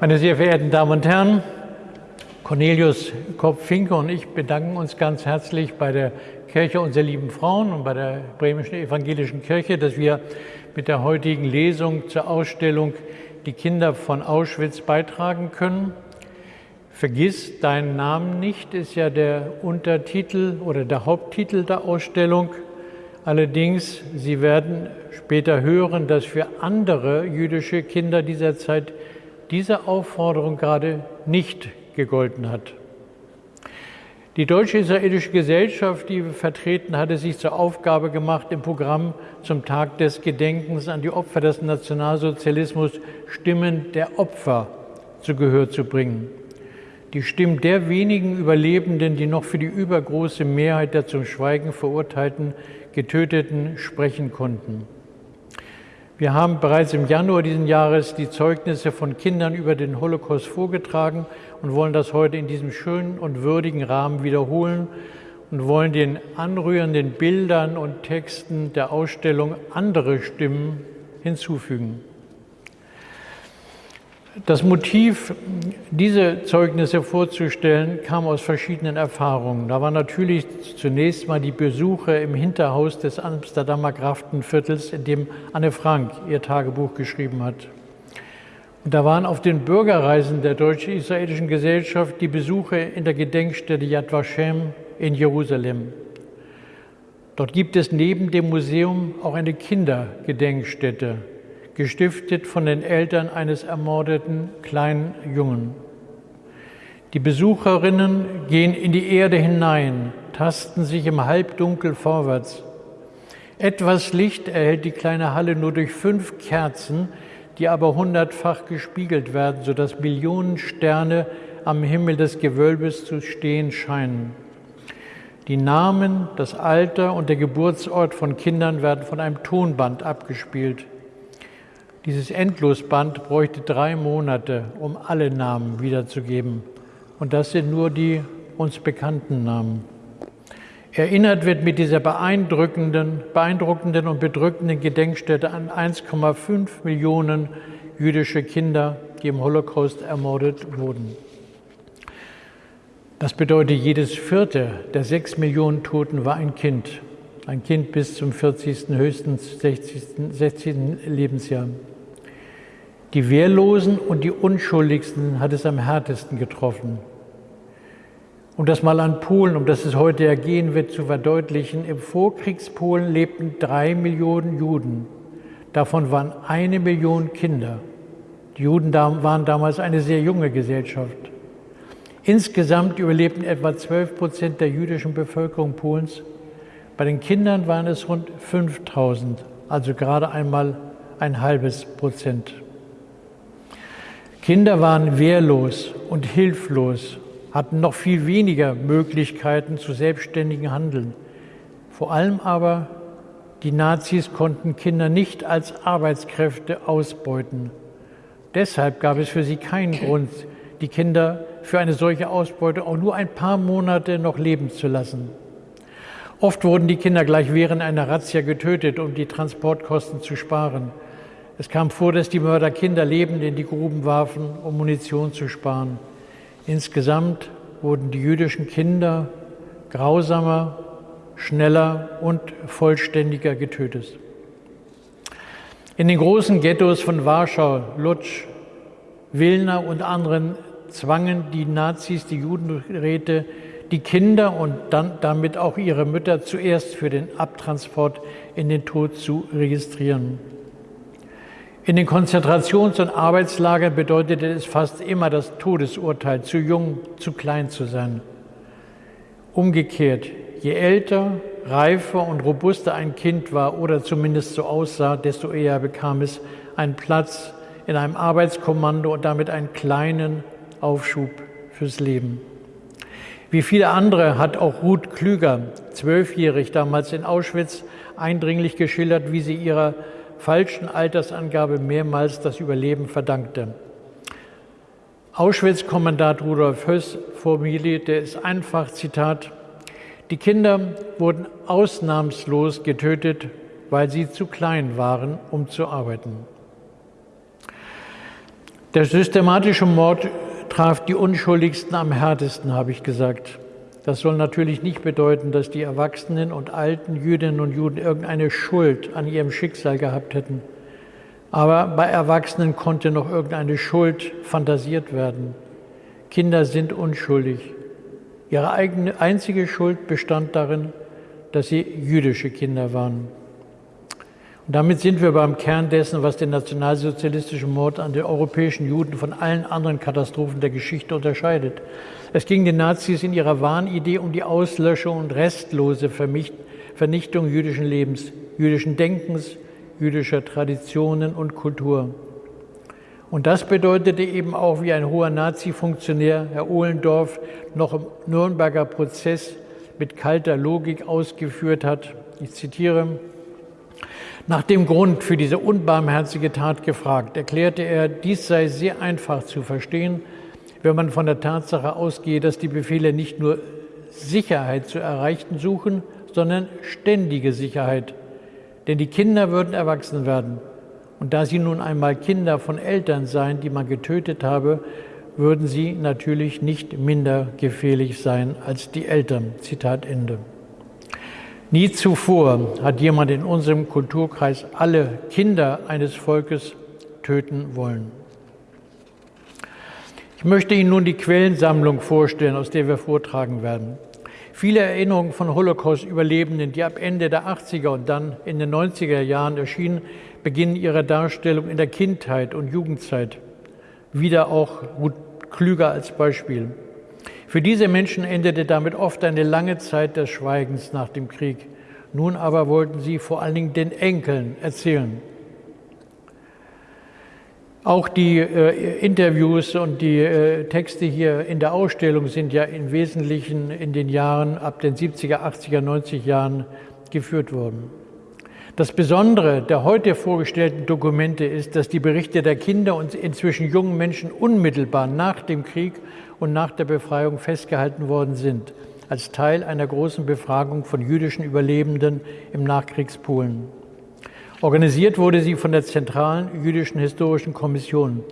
Meine sehr verehrten Damen und Herren, Cornelius Kopp-Finke und ich bedanken uns ganz herzlich bei der Kirche unserer lieben Frauen und bei der Bremischen Evangelischen Kirche, dass wir mit der heutigen Lesung zur Ausstellung Die Kinder von Auschwitz beitragen können. Vergiss deinen Namen nicht ist ja der Untertitel oder der Haupttitel der Ausstellung. Allerdings, Sie werden später hören, dass für andere jüdische Kinder dieser Zeit diese Aufforderung gerade nicht gegolten hat. Die Deutsche-Israelische Gesellschaft, die wir vertreten, hatte sich zur Aufgabe gemacht, im Programm zum Tag des Gedenkens an die Opfer des Nationalsozialismus Stimmen der Opfer zu Gehör zu bringen. Die Stimmen der wenigen Überlebenden, die noch für die übergroße Mehrheit der zum Schweigen verurteilten Getöteten sprechen konnten. Wir haben bereits im Januar diesen Jahres die Zeugnisse von Kindern über den Holocaust vorgetragen und wollen das heute in diesem schönen und würdigen Rahmen wiederholen und wollen den anrührenden Bildern und Texten der Ausstellung andere Stimmen hinzufügen. Das Motiv, diese Zeugnisse vorzustellen, kam aus verschiedenen Erfahrungen. Da war natürlich zunächst mal die Besuche im Hinterhaus des Amsterdamer Graftenviertels, in dem Anne Frank ihr Tagebuch geschrieben hat. Und da waren auf den Bürgerreisen der deutsch-israelischen Gesellschaft die Besuche in der Gedenkstätte Yad Vashem in Jerusalem. Dort gibt es neben dem Museum auch eine Kindergedenkstätte, gestiftet von den Eltern eines ermordeten kleinen Jungen. Die Besucherinnen gehen in die Erde hinein, tasten sich im Halbdunkel vorwärts. Etwas Licht erhält die kleine Halle nur durch fünf Kerzen, die aber hundertfach gespiegelt werden, sodass Millionen Sterne am Himmel des Gewölbes zu stehen scheinen. Die Namen, das Alter und der Geburtsort von Kindern werden von einem Tonband abgespielt. Dieses Endlosband bräuchte drei Monate, um alle Namen wiederzugeben. Und das sind nur die uns bekannten Namen. Erinnert wird mit dieser beeindruckenden, beeindruckenden und bedrückenden Gedenkstätte an 1,5 Millionen jüdische Kinder, die im Holocaust ermordet wurden. Das bedeutet, jedes vierte der sechs Millionen Toten war ein Kind. Ein Kind bis zum 40., höchstens 60., 60. Lebensjahr. Die Wehrlosen und die Unschuldigsten hat es am härtesten getroffen. Um das mal an Polen, um das es heute ergehen wird, zu verdeutlichen, im Vorkriegspolen lebten drei Millionen Juden. Davon waren eine Million Kinder. Die Juden waren damals eine sehr junge Gesellschaft. Insgesamt überlebten etwa 12 Prozent der jüdischen Bevölkerung Polens. Bei den Kindern waren es rund 5000, also gerade einmal ein halbes Prozent. Kinder waren wehrlos und hilflos, hatten noch viel weniger Möglichkeiten zu selbstständigem Handeln. Vor allem aber die Nazis konnten Kinder nicht als Arbeitskräfte ausbeuten. Deshalb gab es für sie keinen Grund, die Kinder für eine solche Ausbeute auch nur ein paar Monate noch leben zu lassen. Oft wurden die Kinder gleich während einer Razzia getötet, um die Transportkosten zu sparen. Es kam vor, dass die Mörder Kinder lebend in die Gruben warfen, um Munition zu sparen. Insgesamt wurden die jüdischen Kinder grausamer, schneller und vollständiger getötet. In den großen Ghettos von Warschau, Lutsch, Wilna und anderen zwangen die Nazis die Judenräte, die Kinder und dann damit auch ihre Mütter zuerst für den Abtransport in den Tod zu registrieren. In den Konzentrations- und Arbeitslagern bedeutete es fast immer das Todesurteil, zu jung, zu klein zu sein. Umgekehrt, je älter, reifer und robuster ein Kind war oder zumindest so aussah, desto eher bekam es einen Platz in einem Arbeitskommando und damit einen kleinen Aufschub fürs Leben. Wie viele andere hat auch Ruth Klüger, zwölfjährig damals in Auschwitz, eindringlich geschildert, wie sie ihrer falschen Altersangabe mehrmals das Überleben verdankte. Auschwitz-Kommandant Rudolf Höss formulierte es einfach, Zitat, die Kinder wurden ausnahmslos getötet, weil sie zu klein waren, um zu arbeiten. Der systematische Mord traf die Unschuldigsten am härtesten, habe ich gesagt. Das soll natürlich nicht bedeuten, dass die Erwachsenen und alten Jüdinnen und Juden irgendeine Schuld an ihrem Schicksal gehabt hätten. Aber bei Erwachsenen konnte noch irgendeine Schuld fantasiert werden. Kinder sind unschuldig. Ihre eigene einzige Schuld bestand darin, dass sie jüdische Kinder waren. Und damit sind wir beim Kern dessen, was den nationalsozialistischen Mord an den europäischen Juden von allen anderen Katastrophen der Geschichte unterscheidet. Es ging den Nazis in ihrer Wahnidee um die Auslöschung und restlose Vernichtung jüdischen Lebens, jüdischen Denkens, jüdischer Traditionen und Kultur. Und das bedeutete eben auch, wie ein hoher Nazi-Funktionär, Herr Ohlendorf, noch im Nürnberger Prozess mit kalter Logik ausgeführt hat. Ich zitiere, nach dem Grund für diese unbarmherzige Tat gefragt, erklärte er, dies sei sehr einfach zu verstehen, wenn man von der Tatsache ausgehe, dass die Befehle nicht nur Sicherheit zu erreichen suchen, sondern ständige Sicherheit. Denn die Kinder würden erwachsen werden. Und da sie nun einmal Kinder von Eltern seien, die man getötet habe, würden sie natürlich nicht minder gefährlich sein als die Eltern. Zitat Ende. Nie zuvor hat jemand in unserem Kulturkreis alle Kinder eines Volkes töten wollen. Ich möchte Ihnen nun die Quellensammlung vorstellen, aus der wir vortragen werden. Viele Erinnerungen von Holocaust-Überlebenden, die ab Ende der 80er und dann in den 90er Jahren erschienen, beginnen ihre Darstellung in der Kindheit und Jugendzeit. Wieder auch Ruth Klüger als Beispiel. Für diese Menschen endete damit oft eine lange Zeit des Schweigens nach dem Krieg. Nun aber wollten sie vor allen Dingen den Enkeln erzählen. Auch die äh, Interviews und die äh, Texte hier in der Ausstellung sind ja im Wesentlichen in den Jahren ab den 70er, 80er, 90er Jahren geführt worden. Das Besondere der heute vorgestellten Dokumente ist, dass die Berichte der Kinder und inzwischen jungen Menschen unmittelbar nach dem Krieg und nach der Befreiung festgehalten worden sind, als Teil einer großen Befragung von jüdischen Überlebenden im Nachkriegspolen. Organisiert wurde sie von der Zentralen Jüdischen Historischen Kommission.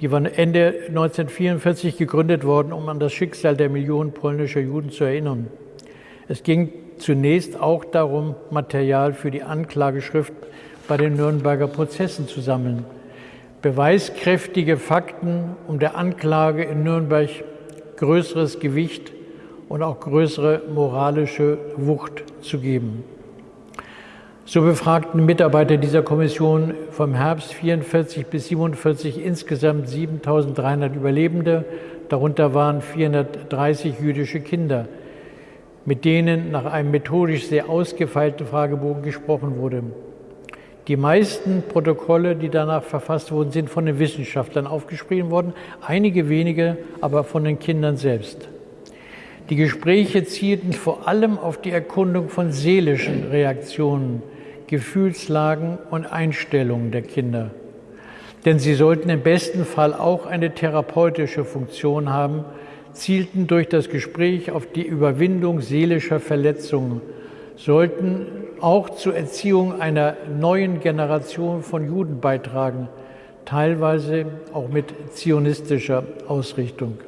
Die war Ende 1944 gegründet worden, um an das Schicksal der Millionen polnischer Juden zu erinnern. Es ging zunächst auch darum, Material für die Anklageschrift bei den Nürnberger Prozessen zu sammeln beweiskräftige Fakten, um der Anklage in Nürnberg größeres Gewicht und auch größere moralische Wucht zu geben. So befragten Mitarbeiter dieser Kommission vom Herbst 44 bis 47 insgesamt 7300 Überlebende, darunter waren 430 jüdische Kinder, mit denen nach einem methodisch sehr ausgefeilten Fragebogen gesprochen wurde. Die meisten Protokolle, die danach verfasst wurden, sind von den Wissenschaftlern aufgeschrieben worden, einige wenige aber von den Kindern selbst. Die Gespräche zielten vor allem auf die Erkundung von seelischen Reaktionen, Gefühlslagen und Einstellungen der Kinder. Denn sie sollten im besten Fall auch eine therapeutische Funktion haben, zielten durch das Gespräch auf die Überwindung seelischer Verletzungen, sollten auch zur Erziehung einer neuen Generation von Juden beitragen, teilweise auch mit zionistischer Ausrichtung.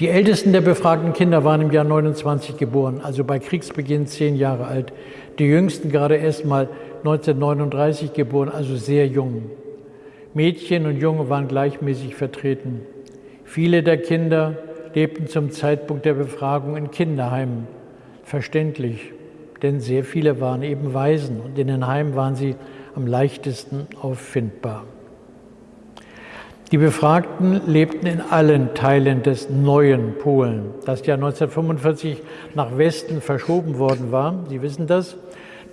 Die ältesten der befragten Kinder waren im Jahr 29 geboren, also bei Kriegsbeginn zehn Jahre alt. Die jüngsten gerade erst mal 1939 geboren, also sehr jung. Mädchen und Junge waren gleichmäßig vertreten. Viele der Kinder lebten zum Zeitpunkt der Befragung in Kinderheimen. Verständlich denn sehr viele waren eben Waisen und in den Heimen waren sie am leichtesten auffindbar. Die Befragten lebten in allen Teilen des neuen Polen, das ja 1945 nach Westen verschoben worden war. Sie wissen das.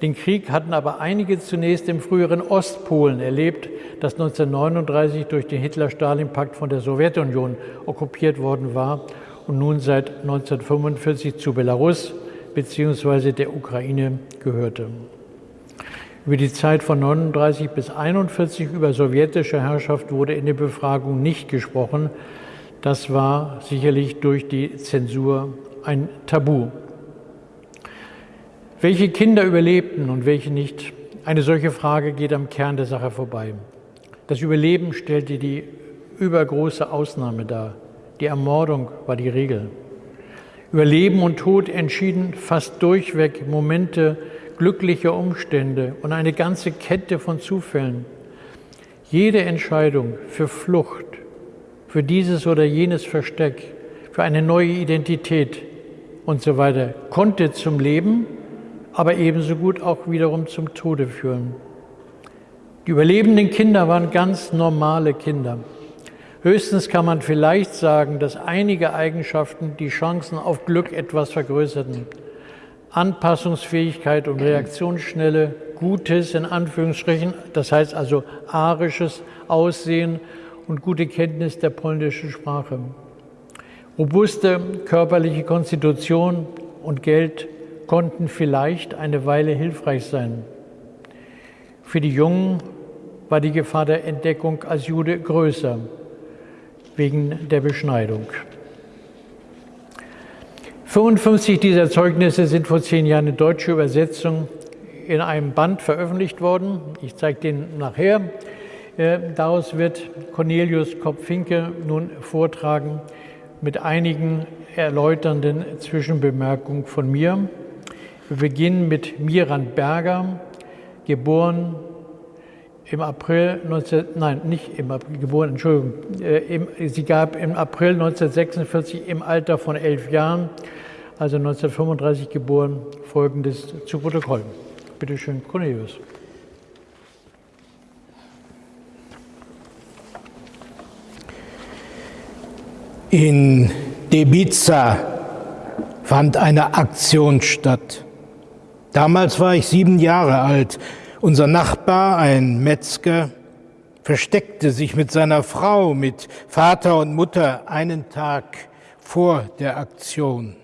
Den Krieg hatten aber einige zunächst im früheren Ostpolen erlebt, das 1939 durch den Hitler-Stalin-Pakt von der Sowjetunion okkupiert worden war und nun seit 1945 zu Belarus bzw. der Ukraine gehörte. Über die Zeit von 39 bis 41 über sowjetische Herrschaft wurde in der Befragung nicht gesprochen. Das war sicherlich durch die Zensur ein Tabu. Welche Kinder überlebten und welche nicht? Eine solche Frage geht am Kern der Sache vorbei. Das Überleben stellte die übergroße Ausnahme dar. Die Ermordung war die Regel. Über Leben und Tod entschieden fast durchweg Momente glücklicher Umstände und eine ganze Kette von Zufällen. Jede Entscheidung für Flucht, für dieses oder jenes Versteck, für eine neue Identität und so weiter konnte zum Leben, aber ebenso gut auch wiederum zum Tode führen. Die überlebenden Kinder waren ganz normale Kinder. Höchstens kann man vielleicht sagen, dass einige Eigenschaften die Chancen auf Glück etwas vergrößerten. Anpassungsfähigkeit und Reaktionsschnelle, gutes in Anführungsstrichen, das heißt also arisches Aussehen und gute Kenntnis der polnischen Sprache. Robuste körperliche Konstitution und Geld konnten vielleicht eine Weile hilfreich sein. Für die Jungen war die Gefahr der Entdeckung als Jude größer wegen der Beschneidung. 55 dieser Zeugnisse sind vor zehn Jahren in deutscher Übersetzung in einem Band veröffentlicht worden. Ich zeige den nachher. Äh, daraus wird Cornelius Kopp-Finke nun vortragen mit einigen erläuternden Zwischenbemerkungen von mir. Wir beginnen mit Miran Berger, geboren im April 19, nein, nicht im April, geboren, Entschuldigung, äh, im, sie gab im April 1946 im Alter von elf Jahren, also 1935 geboren, folgendes zu Protokoll. Bitte schön, Cornelius. In Debiza fand eine Aktion statt. Damals war ich sieben Jahre alt unser Nachbar, ein Metzger, versteckte sich mit seiner Frau, mit Vater und Mutter einen Tag vor der Aktion.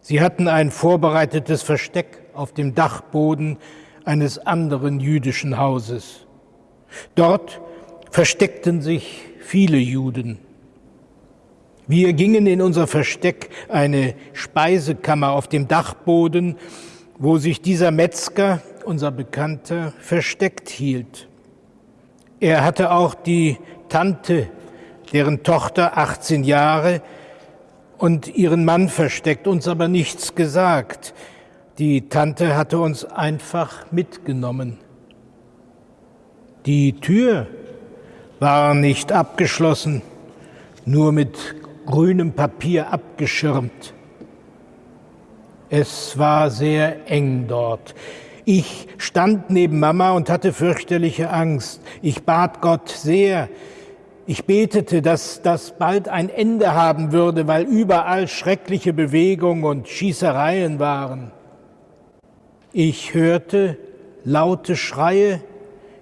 Sie hatten ein vorbereitetes Versteck auf dem Dachboden eines anderen jüdischen Hauses. Dort versteckten sich viele Juden. Wir gingen in unser Versteck, eine Speisekammer auf dem Dachboden, wo sich dieser Metzger unser Bekannter, versteckt hielt. Er hatte auch die Tante, deren Tochter 18 Jahre und ihren Mann versteckt, uns aber nichts gesagt. Die Tante hatte uns einfach mitgenommen. Die Tür war nicht abgeschlossen, nur mit grünem Papier abgeschirmt. Es war sehr eng dort. Ich stand neben Mama und hatte fürchterliche Angst. Ich bat Gott sehr. Ich betete, dass das bald ein Ende haben würde, weil überall schreckliche Bewegungen und Schießereien waren. Ich hörte laute Schreie,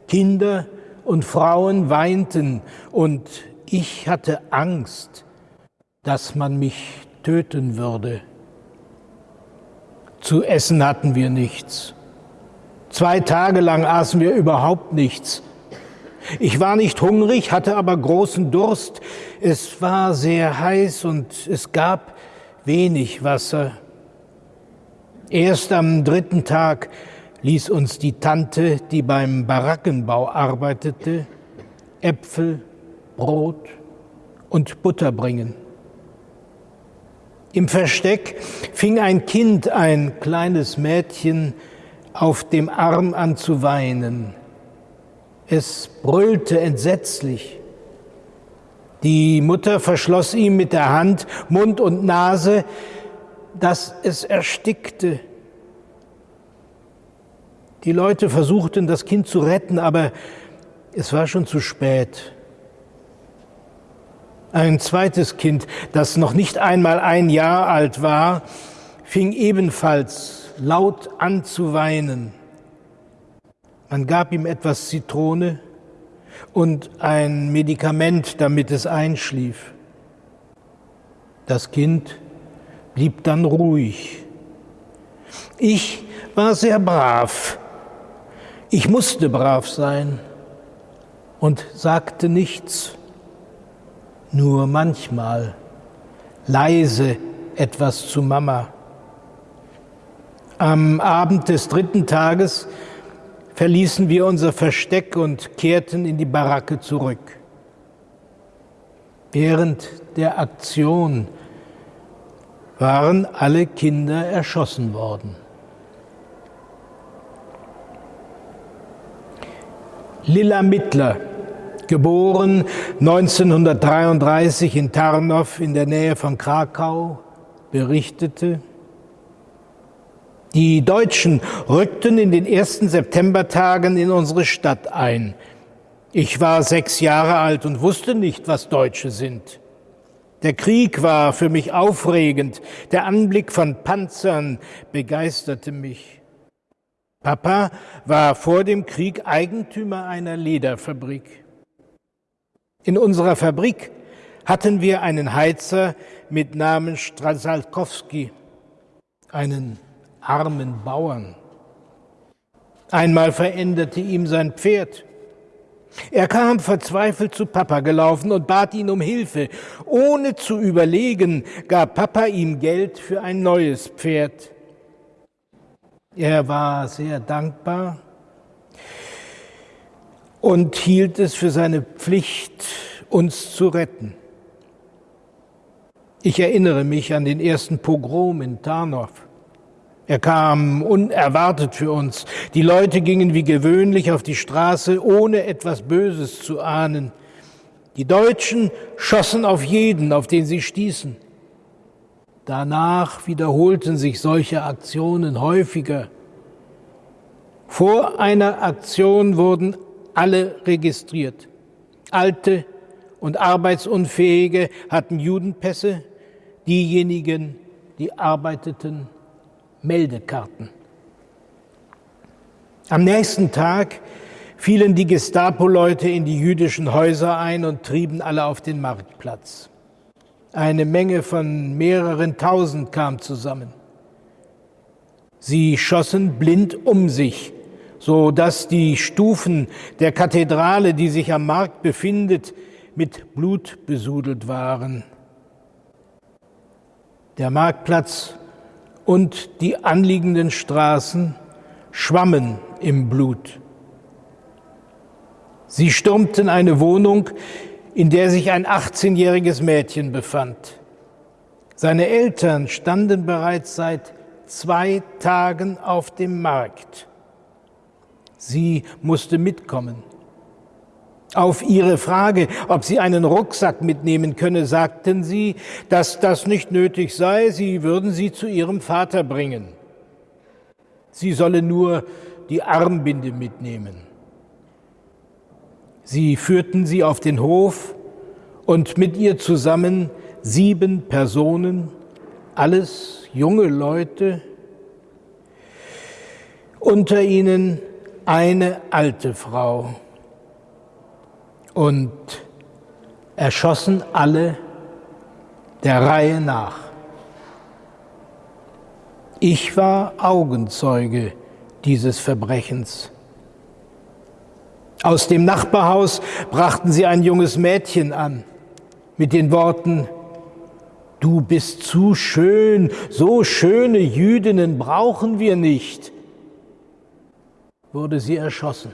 Kinder und Frauen weinten und ich hatte Angst, dass man mich töten würde. Zu essen hatten wir nichts. Zwei Tage lang aßen wir überhaupt nichts. Ich war nicht hungrig, hatte aber großen Durst. Es war sehr heiß und es gab wenig Wasser. Erst am dritten Tag ließ uns die Tante, die beim Barackenbau arbeitete, Äpfel, Brot und Butter bringen. Im Versteck fing ein Kind, ein kleines Mädchen, auf dem Arm an zu weinen. Es brüllte entsetzlich. Die Mutter verschloss ihm mit der Hand Mund und Nase, dass es erstickte. Die Leute versuchten, das Kind zu retten, aber es war schon zu spät. Ein zweites Kind, das noch nicht einmal ein Jahr alt war, fing ebenfalls laut an zu weinen. Man gab ihm etwas Zitrone und ein Medikament, damit es einschlief. Das Kind blieb dann ruhig. Ich war sehr brav. Ich musste brav sein und sagte nichts, nur manchmal leise etwas zu Mama. Am Abend des dritten Tages verließen wir unser Versteck und kehrten in die Baracke zurück. Während der Aktion waren alle Kinder erschossen worden. Lilla Mittler, geboren 1933 in Tarnow in der Nähe von Krakau, berichtete, die Deutschen rückten in den ersten Septembertagen in unsere Stadt ein. Ich war sechs Jahre alt und wusste nicht, was Deutsche sind. Der Krieg war für mich aufregend, der Anblick von Panzern begeisterte mich. Papa war vor dem Krieg Eigentümer einer Lederfabrik. In unserer Fabrik hatten wir einen Heizer mit Namen Strasalkowski, einen armen Bauern. Einmal veränderte ihm sein Pferd. Er kam verzweifelt zu Papa gelaufen und bat ihn um Hilfe. Ohne zu überlegen, gab Papa ihm Geld für ein neues Pferd. Er war sehr dankbar und hielt es für seine Pflicht, uns zu retten. Ich erinnere mich an den ersten Pogrom in Tarnow. Er kam unerwartet für uns. Die Leute gingen wie gewöhnlich auf die Straße, ohne etwas Böses zu ahnen. Die Deutschen schossen auf jeden, auf den sie stießen. Danach wiederholten sich solche Aktionen häufiger. Vor einer Aktion wurden alle registriert. Alte und Arbeitsunfähige hatten Judenpässe, diejenigen, die arbeiteten, Meldekarten. Am nächsten Tag fielen die Gestapo-Leute in die jüdischen Häuser ein und trieben alle auf den Marktplatz. Eine Menge von mehreren tausend kam zusammen. Sie schossen blind um sich, so dass die Stufen der Kathedrale, die sich am Markt befindet, mit Blut besudelt waren. Der Marktplatz und die anliegenden Straßen schwammen im Blut. Sie stürmten eine Wohnung, in der sich ein 18-jähriges Mädchen befand. Seine Eltern standen bereits seit zwei Tagen auf dem Markt. Sie musste mitkommen. Auf ihre Frage, ob sie einen Rucksack mitnehmen könne, sagten sie, dass das nicht nötig sei, sie würden sie zu ihrem Vater bringen. Sie solle nur die Armbinde mitnehmen. Sie führten sie auf den Hof und mit ihr zusammen sieben Personen, alles junge Leute, unter ihnen eine alte Frau und erschossen alle der Reihe nach. Ich war Augenzeuge dieses Verbrechens. Aus dem Nachbarhaus brachten sie ein junges Mädchen an mit den Worten, Du bist zu schön, so schöne Jüdinnen brauchen wir nicht, wurde sie erschossen.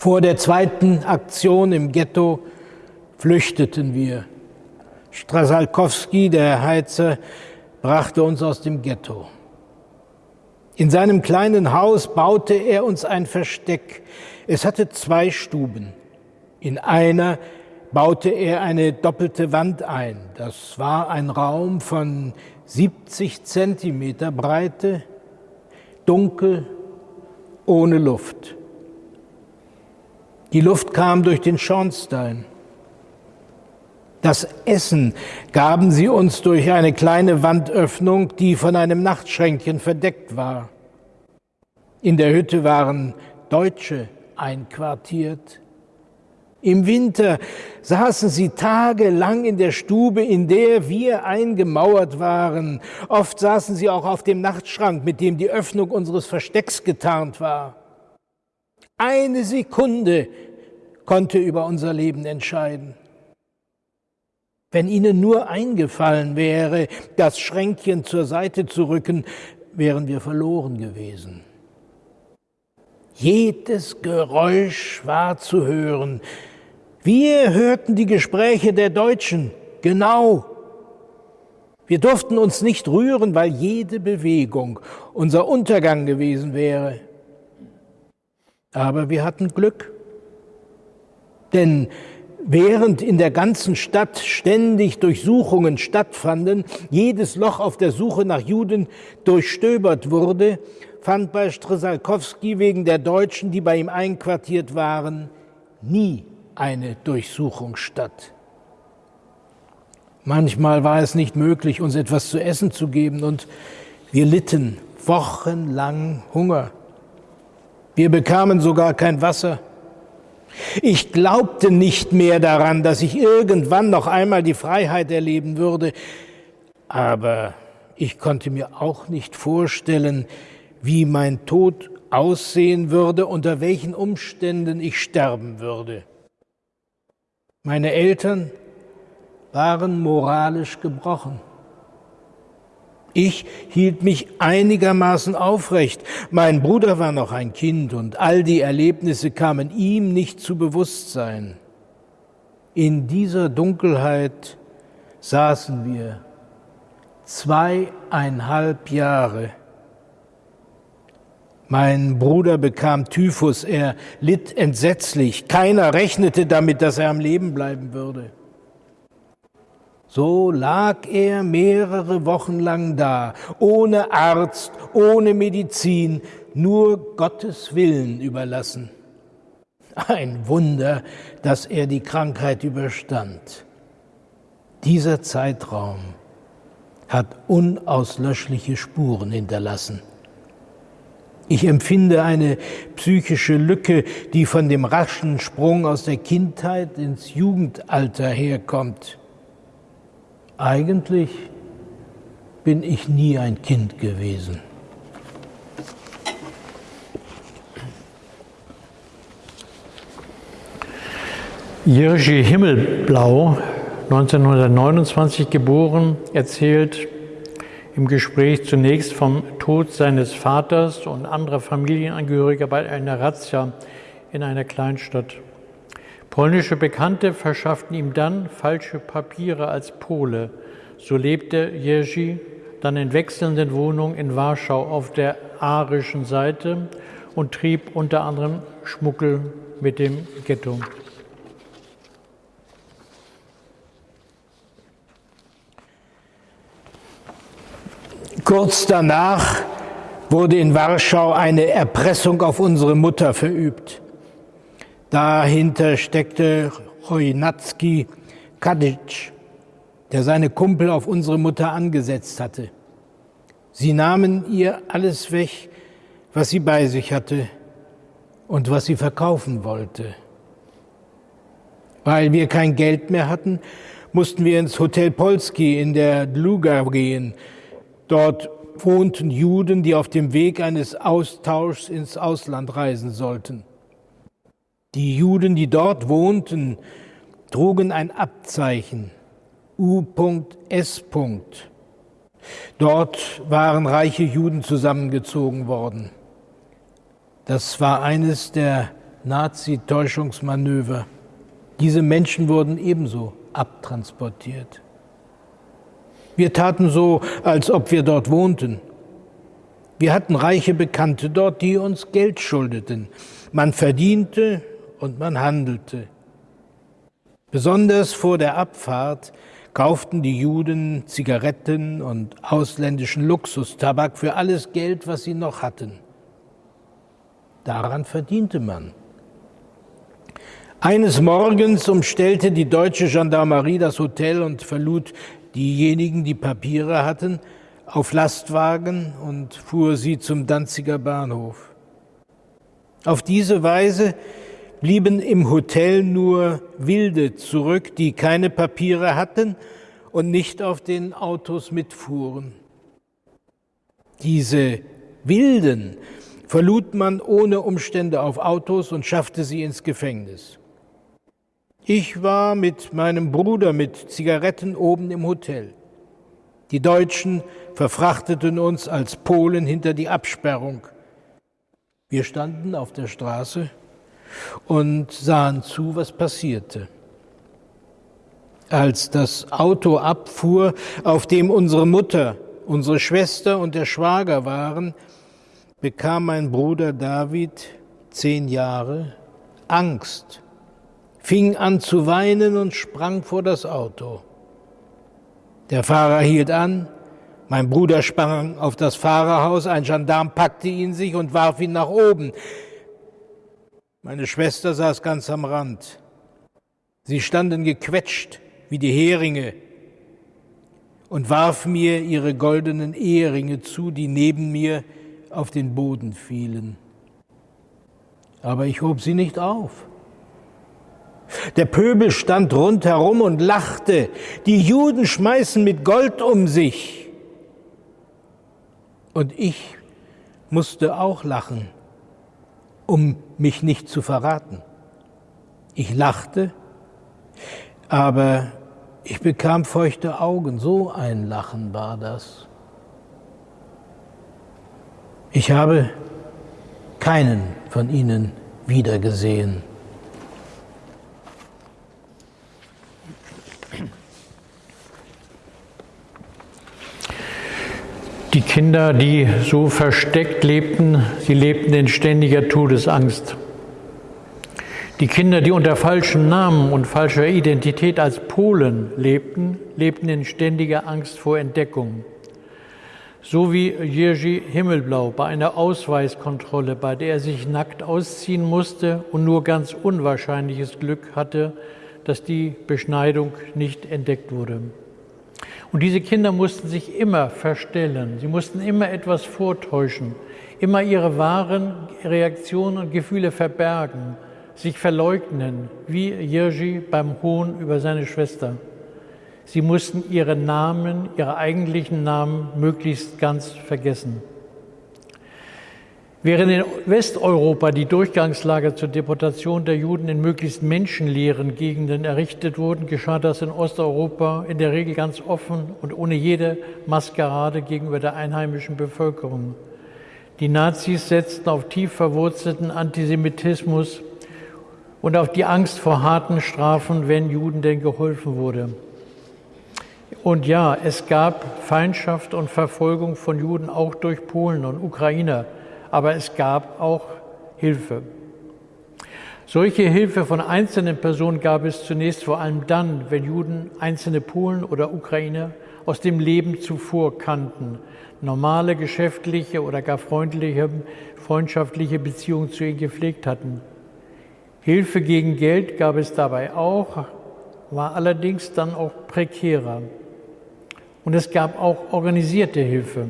Vor der zweiten Aktion im Ghetto flüchteten wir. Strasalkowski, der Heizer, brachte uns aus dem Ghetto. In seinem kleinen Haus baute er uns ein Versteck. Es hatte zwei Stuben. In einer baute er eine doppelte Wand ein. Das war ein Raum von 70 Zentimeter Breite, dunkel, ohne Luft. Die Luft kam durch den Schornstein. Das Essen gaben sie uns durch eine kleine Wandöffnung, die von einem Nachtschränkchen verdeckt war. In der Hütte waren Deutsche einquartiert. Im Winter saßen sie tagelang in der Stube, in der wir eingemauert waren. Oft saßen sie auch auf dem Nachtschrank, mit dem die Öffnung unseres Verstecks getarnt war. Eine Sekunde konnte über unser Leben entscheiden. Wenn ihnen nur eingefallen wäre, das Schränkchen zur Seite zu rücken, wären wir verloren gewesen. Jedes Geräusch war zu hören. Wir hörten die Gespräche der Deutschen, genau. Wir durften uns nicht rühren, weil jede Bewegung unser Untergang gewesen wäre. Aber wir hatten Glück, denn während in der ganzen Stadt ständig Durchsuchungen stattfanden, jedes Loch auf der Suche nach Juden durchstöbert wurde, fand bei Strzelkowski wegen der Deutschen, die bei ihm einquartiert waren, nie eine Durchsuchung statt. Manchmal war es nicht möglich, uns etwas zu essen zu geben und wir litten wochenlang Hunger. Wir bekamen sogar kein Wasser. Ich glaubte nicht mehr daran, dass ich irgendwann noch einmal die Freiheit erleben würde, aber ich konnte mir auch nicht vorstellen, wie mein Tod aussehen würde, unter welchen Umständen ich sterben würde. Meine Eltern waren moralisch gebrochen. Ich hielt mich einigermaßen aufrecht. Mein Bruder war noch ein Kind und all die Erlebnisse kamen ihm nicht zu Bewusstsein. In dieser Dunkelheit saßen wir zweieinhalb Jahre mein Bruder bekam Typhus, er litt entsetzlich. Keiner rechnete damit, dass er am Leben bleiben würde. So lag er mehrere Wochen lang da, ohne Arzt, ohne Medizin, nur Gottes Willen überlassen. Ein Wunder, dass er die Krankheit überstand. Dieser Zeitraum hat unauslöschliche Spuren hinterlassen. Ich empfinde eine psychische Lücke, die von dem raschen Sprung aus der Kindheit ins Jugendalter herkommt. Eigentlich bin ich nie ein Kind gewesen. Jiří Himmelblau, 1929 geboren, erzählt, im Gespräch zunächst vom Tod seines Vaters und anderer Familienangehöriger bei einer Razzia in einer Kleinstadt. Polnische Bekannte verschafften ihm dann falsche Papiere als Pole. So lebte Jerzy dann in wechselnden Wohnungen in Warschau auf der arischen Seite und trieb unter anderem Schmuggel mit dem Ghetto. Kurz danach wurde in Warschau eine Erpressung auf unsere Mutter verübt. Dahinter steckte Chojnacki Kadic, der seine Kumpel auf unsere Mutter angesetzt hatte. Sie nahmen ihr alles weg, was sie bei sich hatte und was sie verkaufen wollte. Weil wir kein Geld mehr hatten, mussten wir ins Hotel Polski in der Dluga gehen, Dort wohnten Juden, die auf dem Weg eines Austauschs ins Ausland reisen sollten. Die Juden, die dort wohnten, trugen ein Abzeichen U.S. Dort waren reiche Juden zusammengezogen worden. Das war eines der Nazi-Täuschungsmanöver. Diese Menschen wurden ebenso abtransportiert. Wir taten so, als ob wir dort wohnten. Wir hatten reiche Bekannte dort, die uns Geld schuldeten. Man verdiente und man handelte. Besonders vor der Abfahrt kauften die Juden Zigaretten und ausländischen Luxustabak für alles Geld, was sie noch hatten. Daran verdiente man. Eines Morgens umstellte die deutsche Gendarmerie das Hotel und verlud diejenigen, die Papiere hatten, auf Lastwagen und fuhr sie zum Danziger Bahnhof. Auf diese Weise blieben im Hotel nur Wilde zurück, die keine Papiere hatten und nicht auf den Autos mitfuhren. Diese Wilden verlud man ohne Umstände auf Autos und schaffte sie ins Gefängnis. Ich war mit meinem Bruder mit Zigaretten oben im Hotel. Die Deutschen verfrachteten uns als Polen hinter die Absperrung. Wir standen auf der Straße und sahen zu, was passierte. Als das Auto abfuhr, auf dem unsere Mutter, unsere Schwester und der Schwager waren, bekam mein Bruder David, zehn Jahre, Angst, fing an zu weinen und sprang vor das Auto. Der Fahrer hielt an, mein Bruder sprang auf das Fahrerhaus, ein Gendarm packte ihn sich und warf ihn nach oben. Meine Schwester saß ganz am Rand. Sie standen gequetscht wie die Heringe und warf mir ihre goldenen Eheringe zu, die neben mir auf den Boden fielen. Aber ich hob sie nicht auf. Der Pöbel stand rundherum und lachte. Die Juden schmeißen mit Gold um sich. Und ich musste auch lachen, um mich nicht zu verraten. Ich lachte, aber ich bekam feuchte Augen. So ein Lachen war das. Ich habe keinen von ihnen wiedergesehen. Die Kinder, die so versteckt lebten, sie lebten in ständiger Todesangst. Die Kinder, die unter falschen Namen und falscher Identität als Polen lebten, lebten in ständiger Angst vor Entdeckung. So wie Jerzy Himmelblau bei einer Ausweiskontrolle, bei der er sich nackt ausziehen musste und nur ganz unwahrscheinliches Glück hatte, dass die Beschneidung nicht entdeckt wurde. Und diese Kinder mussten sich immer verstellen, sie mussten immer etwas vortäuschen, immer ihre wahren Reaktionen und Gefühle verbergen, sich verleugnen, wie Jerzy beim Hohn über seine Schwester. Sie mussten ihre Namen, ihre eigentlichen Namen möglichst ganz vergessen. Während in Westeuropa die Durchgangslager zur Deportation der Juden in möglichst menschenleeren Gegenden errichtet wurden, geschah das in Osteuropa in der Regel ganz offen und ohne jede Maskerade gegenüber der einheimischen Bevölkerung. Die Nazis setzten auf tief verwurzelten Antisemitismus und auf die Angst vor harten Strafen, wenn Juden denn geholfen wurde. Und ja, es gab Feindschaft und Verfolgung von Juden auch durch Polen und Ukrainer aber es gab auch Hilfe. Solche Hilfe von einzelnen Personen gab es zunächst vor allem dann, wenn Juden einzelne Polen oder Ukrainer aus dem Leben zuvor kannten, normale geschäftliche oder gar freundliche, freundschaftliche Beziehungen zu ihnen gepflegt hatten. Hilfe gegen Geld gab es dabei auch, war allerdings dann auch prekärer. Und es gab auch organisierte Hilfe.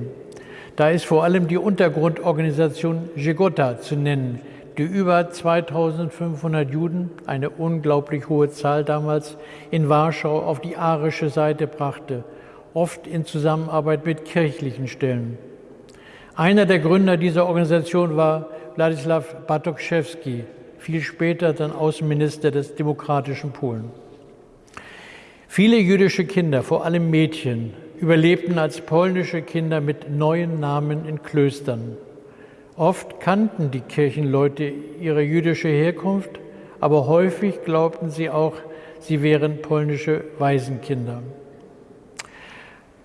Da ist vor allem die Untergrundorganisation Jegota zu nennen, die über 2500 Juden, eine unglaublich hohe Zahl damals, in Warschau auf die arische Seite brachte, oft in Zusammenarbeit mit kirchlichen Stellen. Einer der Gründer dieser Organisation war Wladislaw Bartoszewski, viel später dann Außenminister des demokratischen Polen. Viele jüdische Kinder, vor allem Mädchen, überlebten als polnische Kinder mit neuen Namen in Klöstern. Oft kannten die Kirchenleute ihre jüdische Herkunft, aber häufig glaubten sie auch, sie wären polnische Waisenkinder.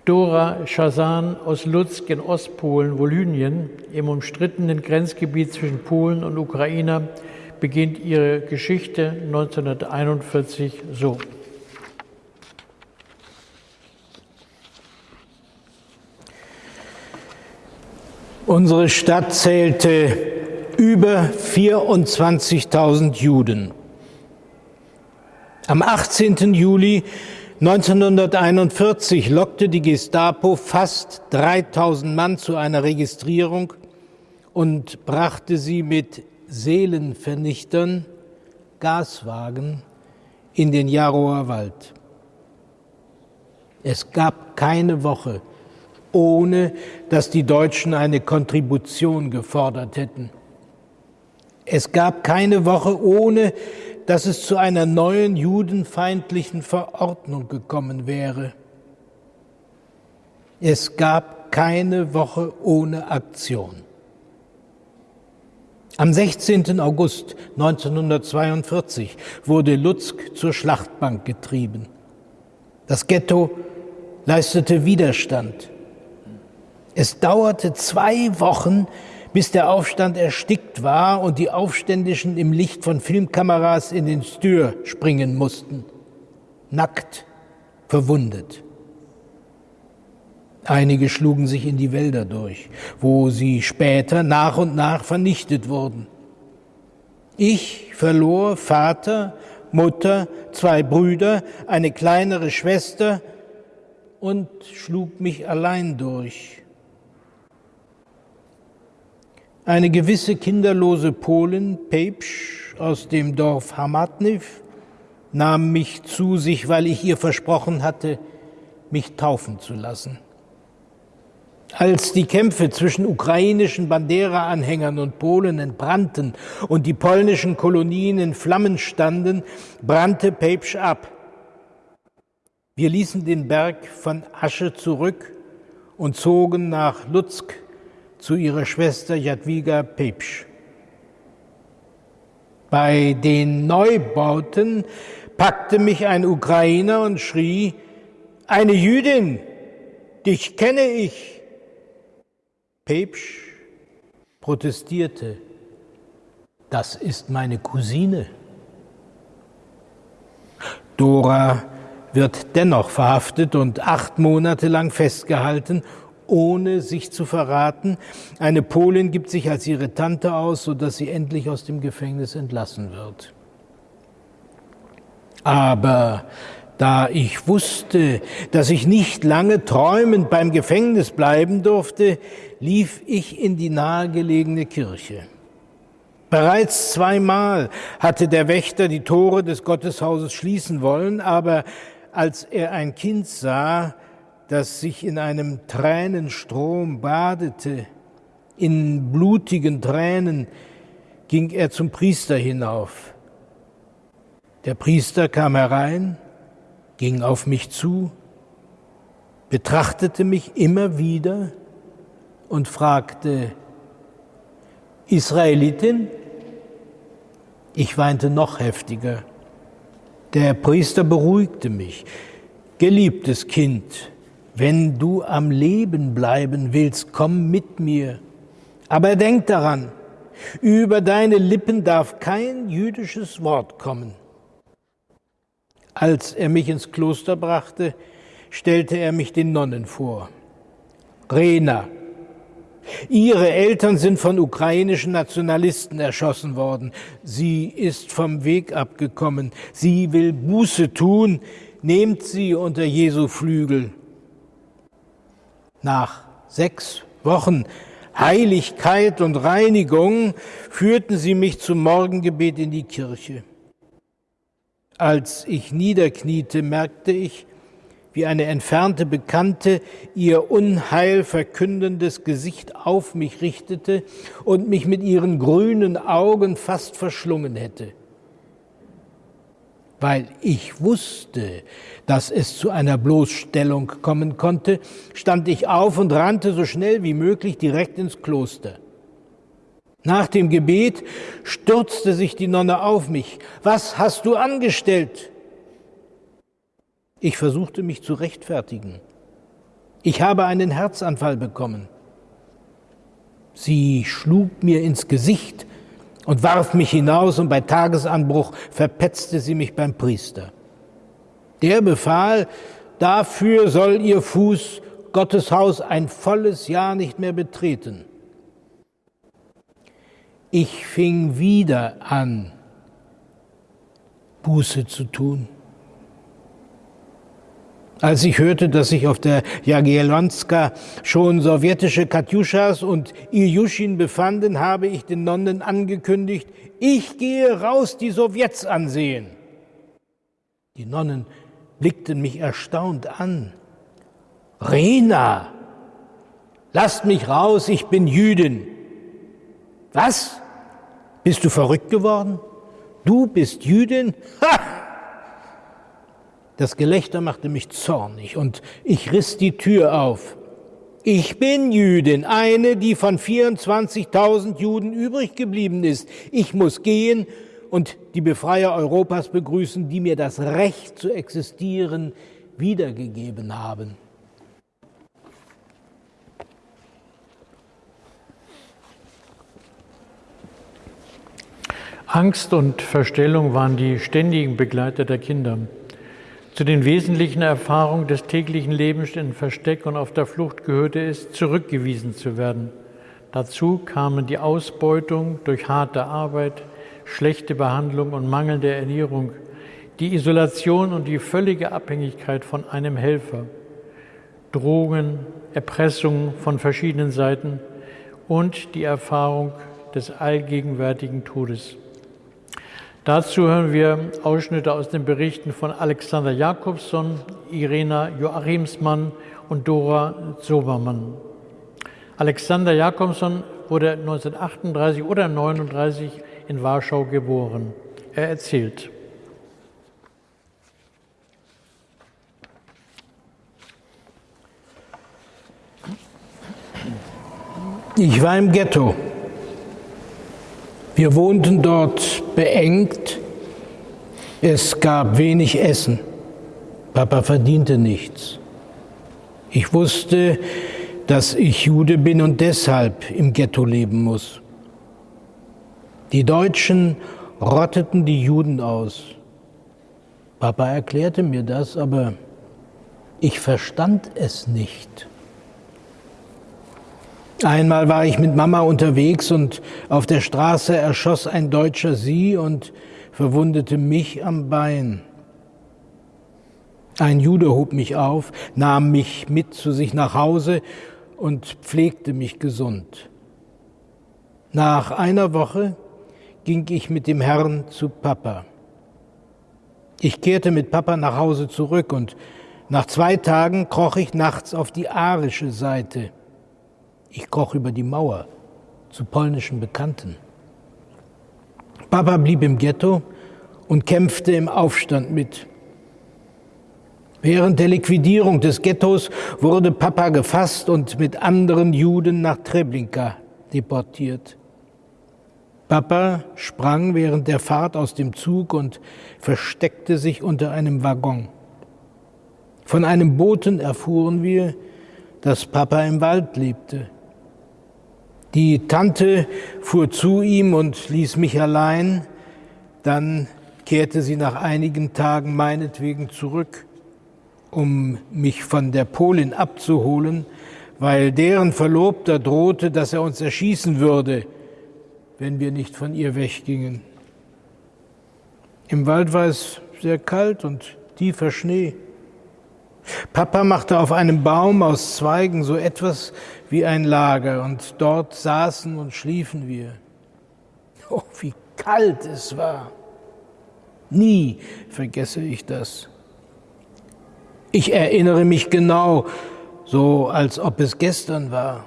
Dora Schazan aus Luzk in Ostpolen, Wolynien, im umstrittenen Grenzgebiet zwischen Polen und Ukraine, beginnt ihre Geschichte 1941 so. Unsere Stadt zählte über 24.000 Juden. Am 18. Juli 1941 lockte die Gestapo fast 3000 Mann zu einer Registrierung und brachte sie mit Seelenvernichtern, Gaswagen, in den Jarower Wald. Es gab keine Woche, ohne dass die Deutschen eine Kontribution gefordert hätten. Es gab keine Woche, ohne dass es zu einer neuen judenfeindlichen Verordnung gekommen wäre. Es gab keine Woche ohne Aktion. Am 16. August 1942 wurde Lutzk zur Schlachtbank getrieben. Das Ghetto leistete Widerstand. Es dauerte zwei Wochen, bis der Aufstand erstickt war und die Aufständischen im Licht von Filmkameras in den Stür springen mussten. Nackt, verwundet. Einige schlugen sich in die Wälder durch, wo sie später nach und nach vernichtet wurden. Ich verlor Vater, Mutter, zwei Brüder, eine kleinere Schwester und schlug mich allein durch. Eine gewisse kinderlose Polin, Pepsch, aus dem Dorf Hamatniv, nahm mich zu sich, weil ich ihr versprochen hatte, mich taufen zu lassen. Als die Kämpfe zwischen ukrainischen Bandera-Anhängern und Polen entbrannten und die polnischen Kolonien in Flammen standen, brannte Pepsch ab. Wir ließen den Berg von Asche zurück und zogen nach Lutzk zu ihrer Schwester Jadwiga Pepsch. Bei den Neubauten packte mich ein Ukrainer und schrie, eine Jüdin, dich kenne ich. Pepsch protestierte, das ist meine Cousine. Dora wird dennoch verhaftet und acht Monate lang festgehalten, ohne sich zu verraten. Eine Polin gibt sich als ihre Tante aus, sodass sie endlich aus dem Gefängnis entlassen wird. Aber da ich wusste, dass ich nicht lange träumend beim Gefängnis bleiben durfte, lief ich in die nahegelegene Kirche. Bereits zweimal hatte der Wächter die Tore des Gotteshauses schließen wollen, aber als er ein Kind sah, das sich in einem Tränenstrom badete, in blutigen Tränen, ging er zum Priester hinauf. Der Priester kam herein, ging auf mich zu, betrachtete mich immer wieder und fragte, Israelitin? Ich weinte noch heftiger. Der Priester beruhigte mich. Geliebtes Kind, wenn du am Leben bleiben willst, komm mit mir. Aber denk daran, über deine Lippen darf kein jüdisches Wort kommen. Als er mich ins Kloster brachte, stellte er mich den Nonnen vor. Rena, Ihre Eltern sind von ukrainischen Nationalisten erschossen worden. Sie ist vom Weg abgekommen. Sie will Buße tun. Nehmt sie unter Jesu Flügel. Nach sechs Wochen Heiligkeit und Reinigung führten sie mich zum Morgengebet in die Kirche. Als ich niederkniete, merkte ich, wie eine entfernte Bekannte ihr unheil verkündendes Gesicht auf mich richtete und mich mit ihren grünen Augen fast verschlungen hätte. Weil ich wusste, dass es zu einer Bloßstellung kommen konnte, stand ich auf und rannte so schnell wie möglich direkt ins Kloster. Nach dem Gebet stürzte sich die Nonne auf mich. Was hast du angestellt? Ich versuchte mich zu rechtfertigen. Ich habe einen Herzanfall bekommen. Sie schlug mir ins Gesicht und warf mich hinaus und bei Tagesanbruch verpetzte sie mich beim Priester. Der befahl, dafür soll ihr Fuß Gottes Haus ein volles Jahr nicht mehr betreten. Ich fing wieder an, Buße zu tun. Als ich hörte, dass sich auf der Jagiellonska schon sowjetische Katjuschas und Ilyushin befanden, habe ich den Nonnen angekündigt, ich gehe raus die Sowjets ansehen. Die Nonnen blickten mich erstaunt an. Rena, lasst mich raus, ich bin Jüdin. Was? Bist du verrückt geworden? Du bist Jüdin? Ha! Das Gelächter machte mich zornig und ich riss die Tür auf. Ich bin Jüdin, eine, die von 24.000 Juden übrig geblieben ist. Ich muss gehen und die Befreier Europas begrüßen, die mir das Recht zu existieren wiedergegeben haben. Angst und Verstellung waren die ständigen Begleiter der Kinder. Zu den wesentlichen Erfahrungen des täglichen Lebens in Versteck und auf der Flucht gehörte es, zurückgewiesen zu werden. Dazu kamen die Ausbeutung durch harte Arbeit, schlechte Behandlung und mangelnde Ernährung, die Isolation und die völlige Abhängigkeit von einem Helfer, Drogen, Erpressung von verschiedenen Seiten und die Erfahrung des allgegenwärtigen Todes. Dazu hören wir Ausschnitte aus den Berichten von Alexander Jakobson, Irena Joachimsmann und Dora Sobermann. Alexander Jakobson wurde 1938 oder 1939 in Warschau geboren. Er erzählt. Ich war im Ghetto. Wir wohnten dort beengt. Es gab wenig Essen. Papa verdiente nichts. Ich wusste, dass ich Jude bin und deshalb im Ghetto leben muss. Die Deutschen rotteten die Juden aus. Papa erklärte mir das, aber ich verstand es nicht. Einmal war ich mit Mama unterwegs und auf der Straße erschoss ein Deutscher sie und verwundete mich am Bein. Ein Jude hob mich auf, nahm mich mit zu sich nach Hause und pflegte mich gesund. Nach einer Woche ging ich mit dem Herrn zu Papa. Ich kehrte mit Papa nach Hause zurück und nach zwei Tagen kroch ich nachts auf die arische Seite. Ich kroch über die Mauer zu polnischen Bekannten. Papa blieb im Ghetto und kämpfte im Aufstand mit. Während der Liquidierung des Ghettos wurde Papa gefasst und mit anderen Juden nach Treblinka deportiert. Papa sprang während der Fahrt aus dem Zug und versteckte sich unter einem Waggon. Von einem Boten erfuhren wir, dass Papa im Wald lebte. Die Tante fuhr zu ihm und ließ mich allein. Dann kehrte sie nach einigen Tagen meinetwegen zurück, um mich von der Polin abzuholen, weil deren Verlobter drohte, dass er uns erschießen würde, wenn wir nicht von ihr weggingen. Im Wald war es sehr kalt und tiefer Schnee. Papa machte auf einem Baum aus Zweigen so etwas wie ein Lager und dort saßen und schliefen wir. Oh, wie kalt es war. Nie vergesse ich das. Ich erinnere mich genau, so als ob es gestern war.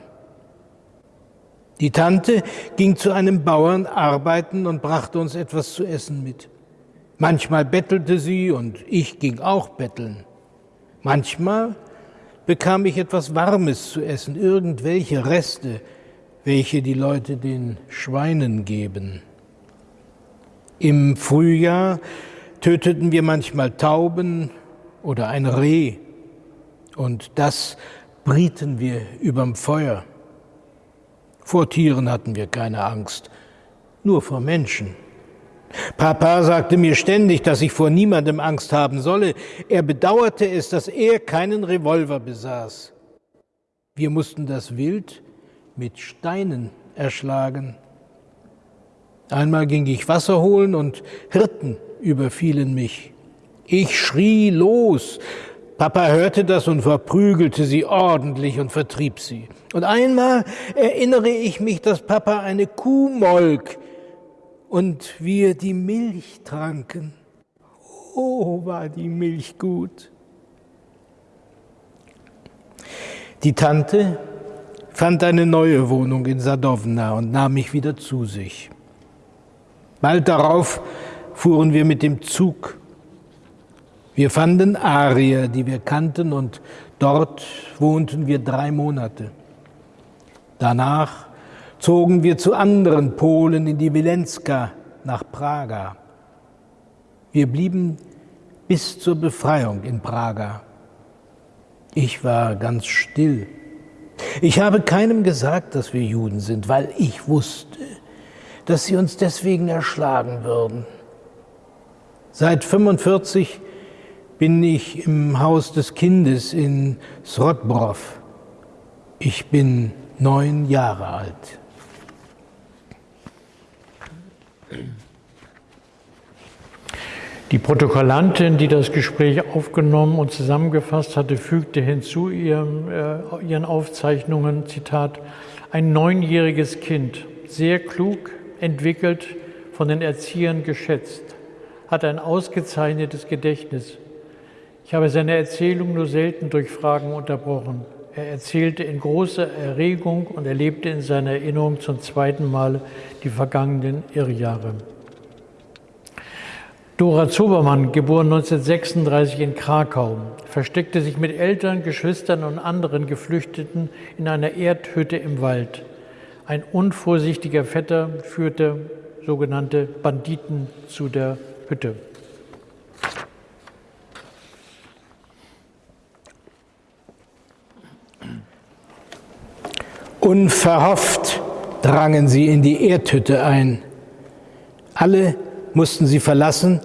Die Tante ging zu einem Bauern arbeiten und brachte uns etwas zu essen mit. Manchmal bettelte sie und ich ging auch betteln. Manchmal bekam ich etwas Warmes zu essen, irgendwelche Reste, welche die Leute den Schweinen geben. Im Frühjahr töteten wir manchmal Tauben oder ein Reh und das brieten wir überm Feuer. Vor Tieren hatten wir keine Angst, nur vor Menschen. Papa sagte mir ständig, dass ich vor niemandem Angst haben solle. Er bedauerte es, dass er keinen Revolver besaß. Wir mussten das Wild mit Steinen erschlagen. Einmal ging ich Wasser holen und Hirten überfielen mich. Ich schrie los. Papa hörte das und verprügelte sie ordentlich und vertrieb sie. Und einmal erinnere ich mich, dass Papa eine Kuh molk und wir die Milch tranken. Oh, war die Milch gut. Die Tante fand eine neue Wohnung in Sadowna und nahm mich wieder zu sich. Bald darauf fuhren wir mit dem Zug. Wir fanden Arier, die wir kannten, und Dort wohnten wir drei Monate. Danach zogen wir zu anderen Polen in die Wilenska nach Praga. Wir blieben bis zur Befreiung in Praga. Ich war ganz still. Ich habe keinem gesagt, dass wir Juden sind, weil ich wusste, dass sie uns deswegen erschlagen würden. Seit 45 bin ich im Haus des Kindes in Srodbrov. Ich bin neun Jahre alt. Die Protokollantin, die das Gespräch aufgenommen und zusammengefasst hatte, fügte hinzu ihrem, äh, ihren Aufzeichnungen, Zitat, ein neunjähriges Kind, sehr klug, entwickelt, von den Erziehern geschätzt, hat ein ausgezeichnetes Gedächtnis. Ich habe seine Erzählung nur selten durch Fragen unterbrochen. Er erzählte in großer Erregung und erlebte in seiner Erinnerung zum zweiten Mal die vergangenen Irrjahre. Dora Zobermann, geboren 1936 in Krakau, versteckte sich mit Eltern, Geschwistern und anderen Geflüchteten in einer Erdhütte im Wald. Ein unvorsichtiger Vetter führte sogenannte Banditen zu der Hütte. Unverhofft drangen sie in die Erdhütte ein. Alle mussten sie verlassen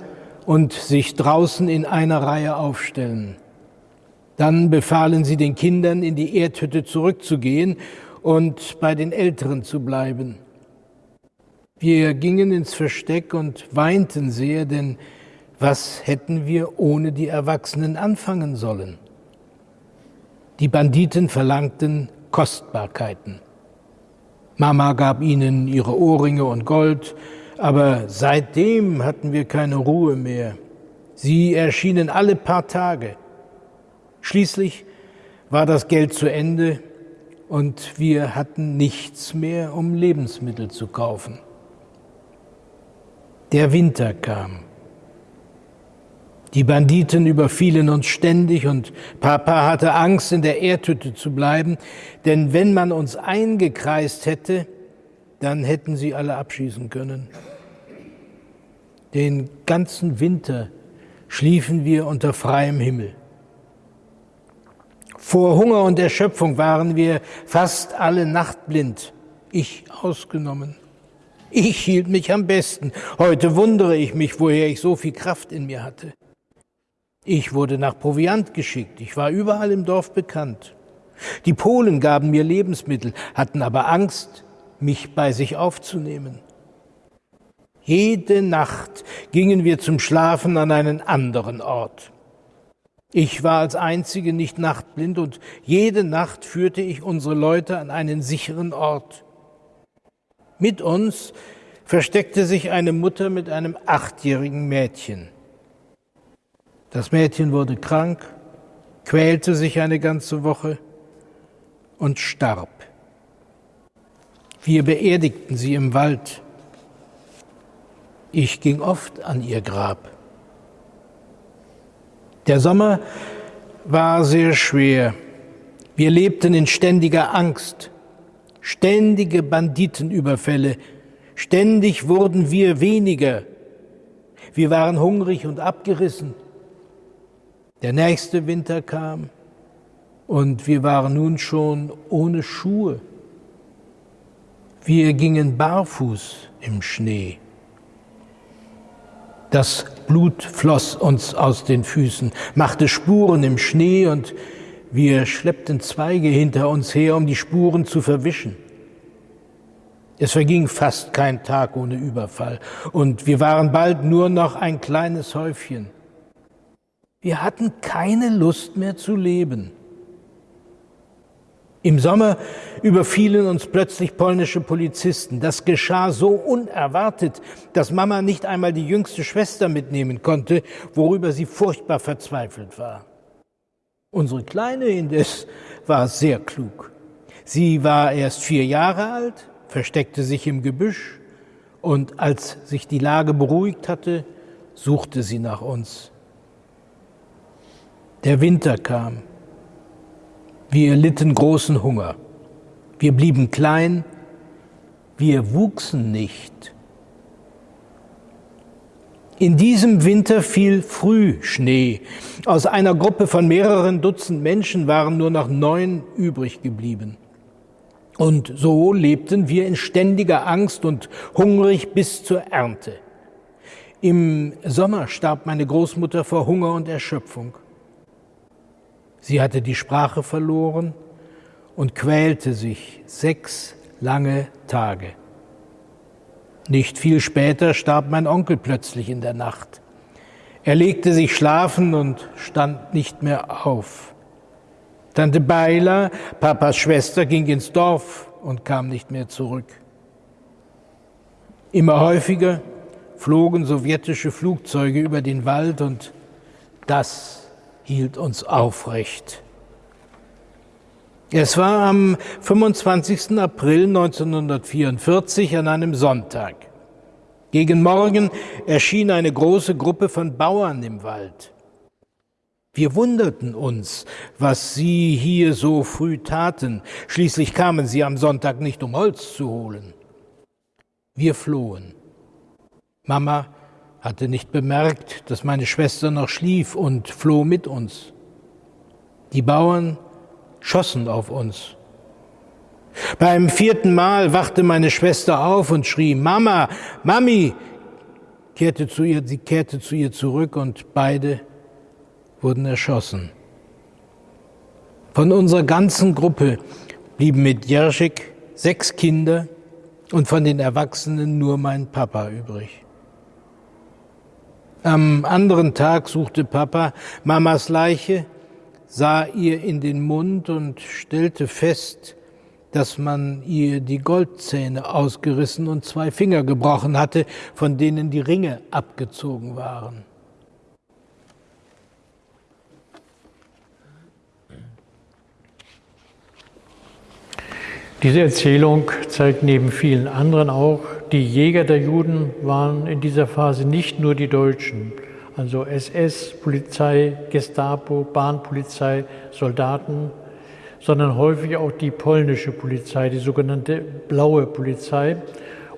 und sich draußen in einer Reihe aufstellen. Dann befahlen sie den Kindern, in die Erdhütte zurückzugehen und bei den Älteren zu bleiben. Wir gingen ins Versteck und weinten sehr, denn was hätten wir ohne die Erwachsenen anfangen sollen? Die Banditen verlangten Kostbarkeiten. Mama gab ihnen ihre Ohrringe und Gold, aber seitdem hatten wir keine Ruhe mehr. Sie erschienen alle paar Tage. Schließlich war das Geld zu Ende und wir hatten nichts mehr, um Lebensmittel zu kaufen. Der Winter kam. Die Banditen überfielen uns ständig und Papa hatte Angst, in der Erdhütte zu bleiben, denn wenn man uns eingekreist hätte, dann hätten sie alle abschießen können. Den ganzen Winter schliefen wir unter freiem Himmel. Vor Hunger und Erschöpfung waren wir fast alle nachtblind, ich ausgenommen. Ich hielt mich am besten. Heute wundere ich mich, woher ich so viel Kraft in mir hatte. Ich wurde nach Proviant geschickt. Ich war überall im Dorf bekannt. Die Polen gaben mir Lebensmittel, hatten aber Angst, mich bei sich aufzunehmen. Jede Nacht gingen wir zum Schlafen an einen anderen Ort. Ich war als Einzige nicht nachtblind und jede Nacht führte ich unsere Leute an einen sicheren Ort. Mit uns versteckte sich eine Mutter mit einem achtjährigen Mädchen. Das Mädchen wurde krank, quälte sich eine ganze Woche und starb. Wir beerdigten sie im Wald. Ich ging oft an ihr Grab. Der Sommer war sehr schwer. Wir lebten in ständiger Angst, ständige Banditenüberfälle. Ständig wurden wir weniger. Wir waren hungrig und abgerissen. Der nächste Winter kam und wir waren nun schon ohne Schuhe. Wir gingen barfuß im Schnee. Das Blut floss uns aus den Füßen, machte Spuren im Schnee und wir schleppten Zweige hinter uns her, um die Spuren zu verwischen. Es verging fast kein Tag ohne Überfall und wir waren bald nur noch ein kleines Häufchen. Wir hatten keine Lust mehr zu leben. Im Sommer überfielen uns plötzlich polnische Polizisten. Das geschah so unerwartet, dass Mama nicht einmal die jüngste Schwester mitnehmen konnte, worüber sie furchtbar verzweifelt war. Unsere Kleine indes war sehr klug. Sie war erst vier Jahre alt, versteckte sich im Gebüsch und als sich die Lage beruhigt hatte, suchte sie nach uns. Der Winter kam. Wir litten großen Hunger. Wir blieben klein. Wir wuchsen nicht. In diesem Winter fiel früh Schnee. Aus einer Gruppe von mehreren Dutzend Menschen waren nur noch neun übrig geblieben. Und so lebten wir in ständiger Angst und hungrig bis zur Ernte. Im Sommer starb meine Großmutter vor Hunger und Erschöpfung. Sie hatte die Sprache verloren und quälte sich sechs lange Tage. Nicht viel später starb mein Onkel plötzlich in der Nacht. Er legte sich schlafen und stand nicht mehr auf. Tante Beiler, Papas Schwester, ging ins Dorf und kam nicht mehr zurück. Immer häufiger flogen sowjetische Flugzeuge über den Wald und das hielt uns aufrecht. Es war am 25. April 1944 an einem Sonntag. Gegen Morgen erschien eine große Gruppe von Bauern im Wald. Wir wunderten uns, was sie hier so früh taten. Schließlich kamen sie am Sonntag nicht, um Holz zu holen. Wir flohen. Mama hatte nicht bemerkt, dass meine Schwester noch schlief und floh mit uns. Die Bauern schossen auf uns. Beim vierten Mal wachte meine Schwester auf und schrie, Mama, Mami, kehrte zu ihr, sie kehrte zu ihr zurück und beide wurden erschossen. Von unserer ganzen Gruppe blieben mit Jerschik sechs Kinder und von den Erwachsenen nur mein Papa übrig. Am anderen Tag suchte Papa Mamas Leiche sah ihr in den Mund und stellte fest, dass man ihr die Goldzähne ausgerissen und zwei Finger gebrochen hatte, von denen die Ringe abgezogen waren. Diese Erzählung zeigt neben vielen anderen auch, die Jäger der Juden waren in dieser Phase nicht nur die Deutschen, also SS, Polizei, Gestapo, Bahnpolizei, Soldaten, sondern häufig auch die polnische Polizei, die sogenannte blaue Polizei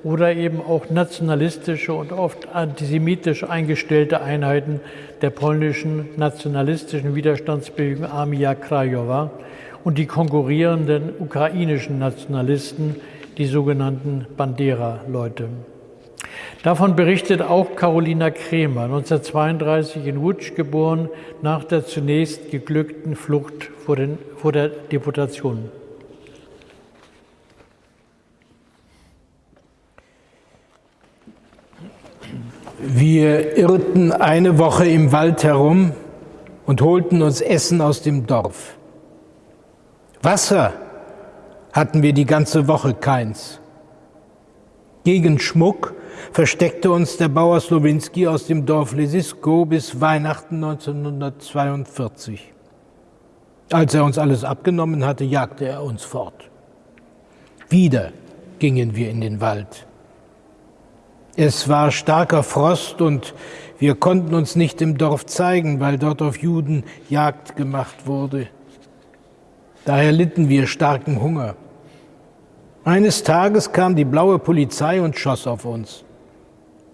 oder eben auch nationalistische und oft antisemitisch eingestellte Einheiten der polnischen nationalistischen Widerstandsbewegung Armia Krajowa und die konkurrierenden ukrainischen Nationalisten, die sogenannten Bandera-Leute. Davon berichtet auch Carolina Kremer, 1932 in Łódź geboren, nach der zunächst geglückten Flucht vor, den, vor der Deportation. Wir irrten eine Woche im Wald herum und holten uns Essen aus dem Dorf. Wasser hatten wir die ganze Woche keins. Gegen Schmuck versteckte uns der Bauer Slowinski aus dem Dorf Lesisko bis Weihnachten 1942. Als er uns alles abgenommen hatte, jagte er uns fort. Wieder gingen wir in den Wald. Es war starker Frost und wir konnten uns nicht im Dorf zeigen, weil dort auf Juden Jagd gemacht wurde. Daher litten wir starken Hunger. Eines Tages kam die blaue Polizei und schoss auf uns.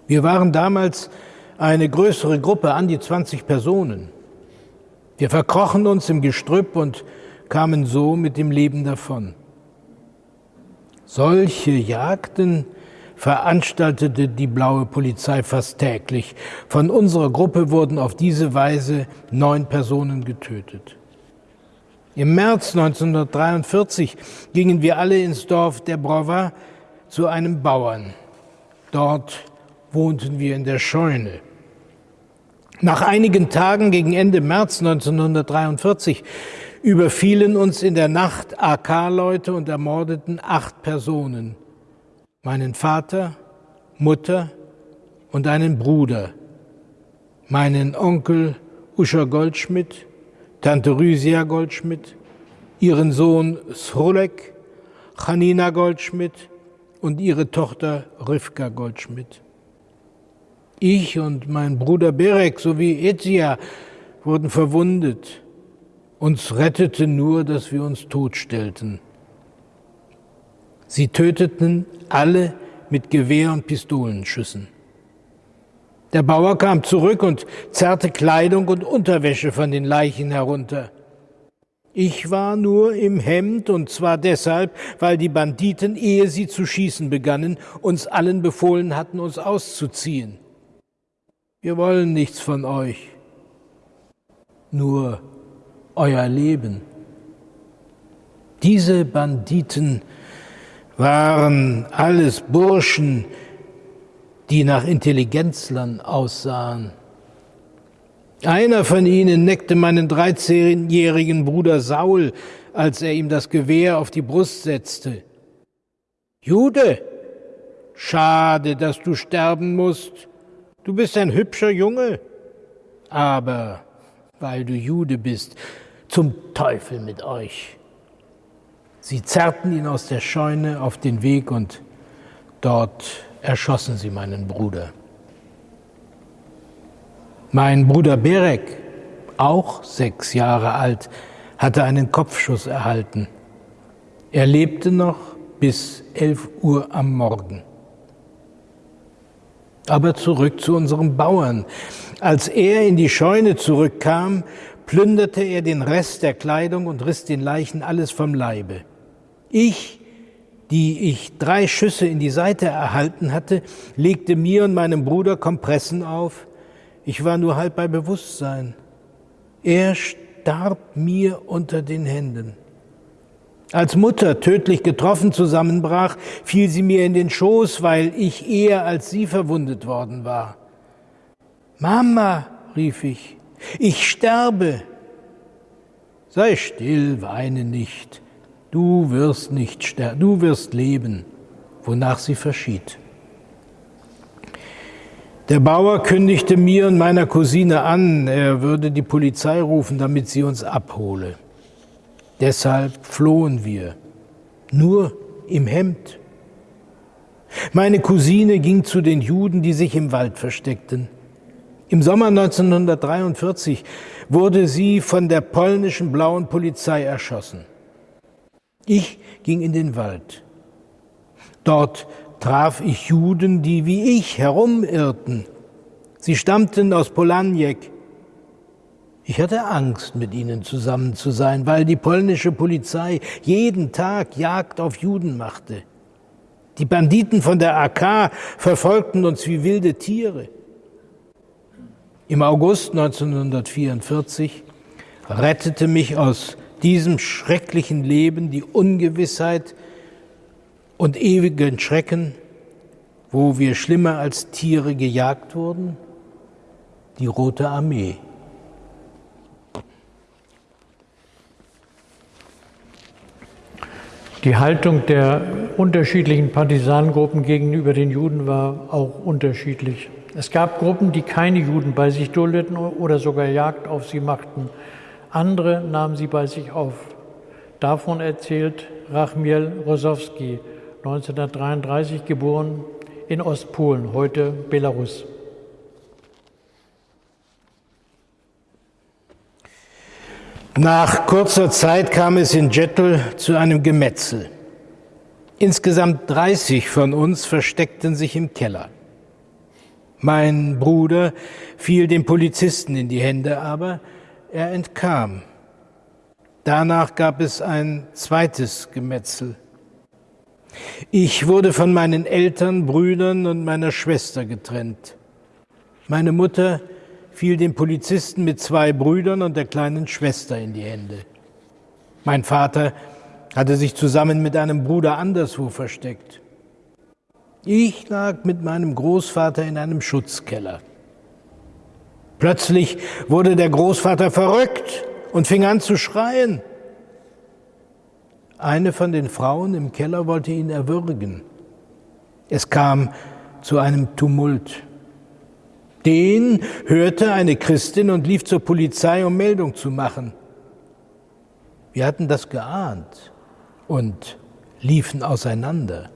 Wir waren damals eine größere Gruppe, an die 20 Personen. Wir verkrochen uns im Gestrüpp und kamen so mit dem Leben davon. Solche Jagden veranstaltete die blaue Polizei fast täglich. Von unserer Gruppe wurden auf diese Weise neun Personen getötet. Im März 1943 gingen wir alle ins Dorf der Brova zu einem Bauern. Dort wohnten wir in der Scheune. Nach einigen Tagen gegen Ende März 1943 überfielen uns in der Nacht AK-Leute und ermordeten acht Personen. Meinen Vater, Mutter und einen Bruder, meinen Onkel Uscher Goldschmidt, Tante Rüsia Goldschmidt, ihren Sohn Srolek, Chanina Goldschmidt und ihre Tochter Rivka Goldschmidt. Ich und mein Bruder Berek sowie Ezia wurden verwundet Uns rettete nur, dass wir uns totstellten. Sie töteten alle mit Gewehr- und Pistolenschüssen. Der Bauer kam zurück und zerrte Kleidung und Unterwäsche von den Leichen herunter. Ich war nur im Hemd und zwar deshalb, weil die Banditen, ehe sie zu schießen begannen, uns allen befohlen hatten, uns auszuziehen. Wir wollen nichts von euch, nur euer Leben. Diese Banditen waren alles Burschen, die nach Intelligenzlern aussahen. Einer von ihnen neckte meinen 13-jährigen Bruder Saul, als er ihm das Gewehr auf die Brust setzte. Jude, schade, dass du sterben musst. Du bist ein hübscher Junge. Aber weil du Jude bist, zum Teufel mit euch. Sie zerrten ihn aus der Scheune auf den Weg und dort erschossen sie meinen Bruder. Mein Bruder Berek, auch sechs Jahre alt, hatte einen Kopfschuss erhalten. Er lebte noch bis elf Uhr am Morgen. Aber zurück zu unserem Bauern. Als er in die Scheune zurückkam, plünderte er den Rest der Kleidung und riss den Leichen alles vom Leibe. Ich, die ich drei Schüsse in die Seite erhalten hatte, legte mir und meinem Bruder Kompressen auf. Ich war nur halb bei Bewusstsein. Er starb mir unter den Händen. Als Mutter tödlich getroffen zusammenbrach, fiel sie mir in den Schoß, weil ich eher als sie verwundet worden war. Mama, rief ich, ich sterbe. Sei still, weine nicht. Du wirst nicht sterben, du wirst leben, wonach sie verschied. Der Bauer kündigte mir und meiner Cousine an, er würde die Polizei rufen, damit sie uns abhole. Deshalb flohen wir, nur im Hemd. Meine Cousine ging zu den Juden, die sich im Wald versteckten. Im Sommer 1943 wurde sie von der polnischen blauen Polizei erschossen. Ich ging in den Wald. Dort traf ich Juden, die wie ich herumirrten. Sie stammten aus Polanjek. Ich hatte Angst, mit ihnen zusammen zu sein, weil die polnische Polizei jeden Tag Jagd auf Juden machte. Die Banditen von der AK verfolgten uns wie wilde Tiere. Im August 1944 rettete mich aus diesem schrecklichen Leben, die Ungewissheit und ewigen Schrecken, wo wir schlimmer als Tiere gejagt wurden? Die Rote Armee. Die Haltung der unterschiedlichen Partisanengruppen gegenüber den Juden war auch unterschiedlich. Es gab Gruppen, die keine Juden bei sich duldeten oder sogar Jagd auf sie machten. Andere nahmen sie bei sich auf. Davon erzählt Rachmiel Rosowski, 1933 geboren in Ostpolen, heute Belarus. Nach kurzer Zeit kam es in Jettel zu einem Gemetzel. Insgesamt 30 von uns versteckten sich im Keller. Mein Bruder fiel dem Polizisten in die Hände, aber er entkam. Danach gab es ein zweites Gemetzel. Ich wurde von meinen Eltern, Brüdern und meiner Schwester getrennt. Meine Mutter fiel dem Polizisten mit zwei Brüdern und der kleinen Schwester in die Hände. Mein Vater hatte sich zusammen mit einem Bruder anderswo versteckt. Ich lag mit meinem Großvater in einem Schutzkeller. Plötzlich wurde der Großvater verrückt und fing an zu schreien. Eine von den Frauen im Keller wollte ihn erwürgen. Es kam zu einem Tumult. Den hörte eine Christin und lief zur Polizei, um Meldung zu machen. Wir hatten das geahnt und liefen auseinander.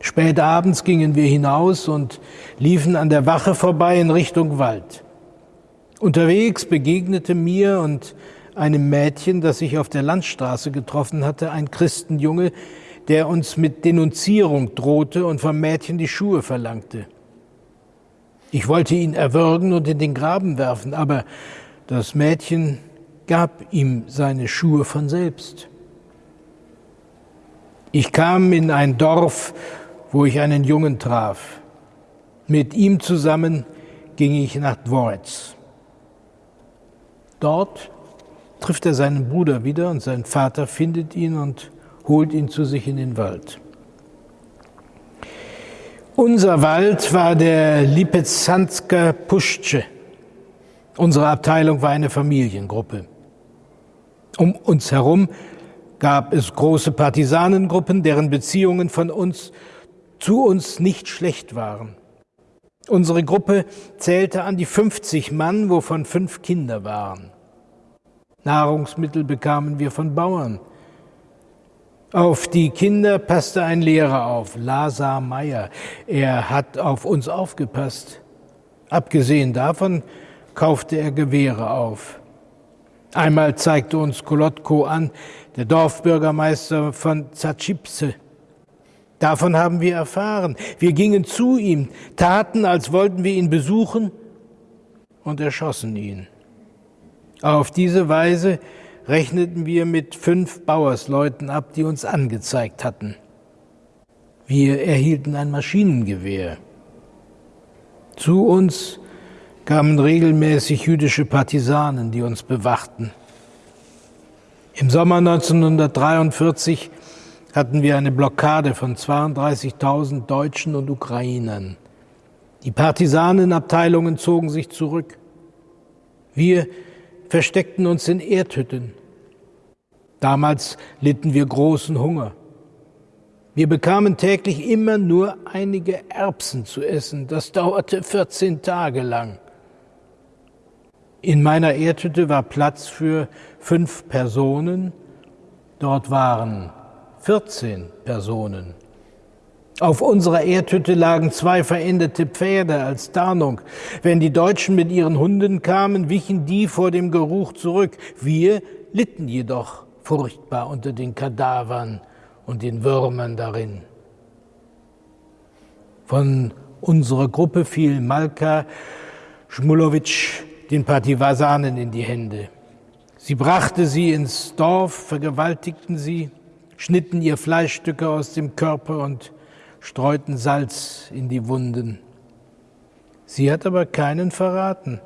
Spät abends gingen wir hinaus und liefen an der Wache vorbei in Richtung Wald. Unterwegs begegnete mir und einem Mädchen, das ich auf der Landstraße getroffen hatte, ein Christenjunge, der uns mit Denunzierung drohte und vom Mädchen die Schuhe verlangte. Ich wollte ihn erwürgen und in den Graben werfen, aber das Mädchen gab ihm seine Schuhe von selbst. Ich kam in ein Dorf, wo ich einen Jungen traf. Mit ihm zusammen ging ich nach Dvoretz. Dort trifft er seinen Bruder wieder und sein Vater findet ihn und holt ihn zu sich in den Wald. Unser Wald war der Lipezansker Puschce. Unsere Abteilung war eine Familiengruppe. Um uns herum gab es große Partisanengruppen, deren Beziehungen von uns zu uns nicht schlecht waren. Unsere Gruppe zählte an die 50 Mann, wovon fünf Kinder waren. Nahrungsmittel bekamen wir von Bauern. Auf die Kinder passte ein Lehrer auf, Lazar Meyer. Er hat auf uns aufgepasst. Abgesehen davon kaufte er Gewehre auf. Einmal zeigte uns Kolotko an, der Dorfbürgermeister von Zatschipse. Davon haben wir erfahren. Wir gingen zu ihm, taten, als wollten wir ihn besuchen und erschossen ihn. Auf diese Weise rechneten wir mit fünf Bauersleuten ab, die uns angezeigt hatten. Wir erhielten ein Maschinengewehr. Zu uns kamen regelmäßig jüdische Partisanen, die uns bewachten. Im Sommer 1943 hatten wir eine Blockade von 32.000 Deutschen und Ukrainern. Die Partisanenabteilungen zogen sich zurück. Wir versteckten uns in Erdhütten. Damals litten wir großen Hunger. Wir bekamen täglich immer nur einige Erbsen zu essen. Das dauerte 14 Tage lang. In meiner Erdhütte war Platz für fünf Personen. Dort waren 14 Personen. Auf unserer Erdhütte lagen zwei verendete Pferde als Tarnung. Wenn die Deutschen mit ihren Hunden kamen, wichen die vor dem Geruch zurück. Wir litten jedoch furchtbar unter den Kadavern und den Würmern darin. Von unserer Gruppe fiel Malka Schmulowitsch den Partisanen in die Hände. Sie brachte sie ins Dorf, vergewaltigten sie, schnitten ihr Fleischstücke aus dem Körper und streuten Salz in die Wunden. Sie hat aber keinen verraten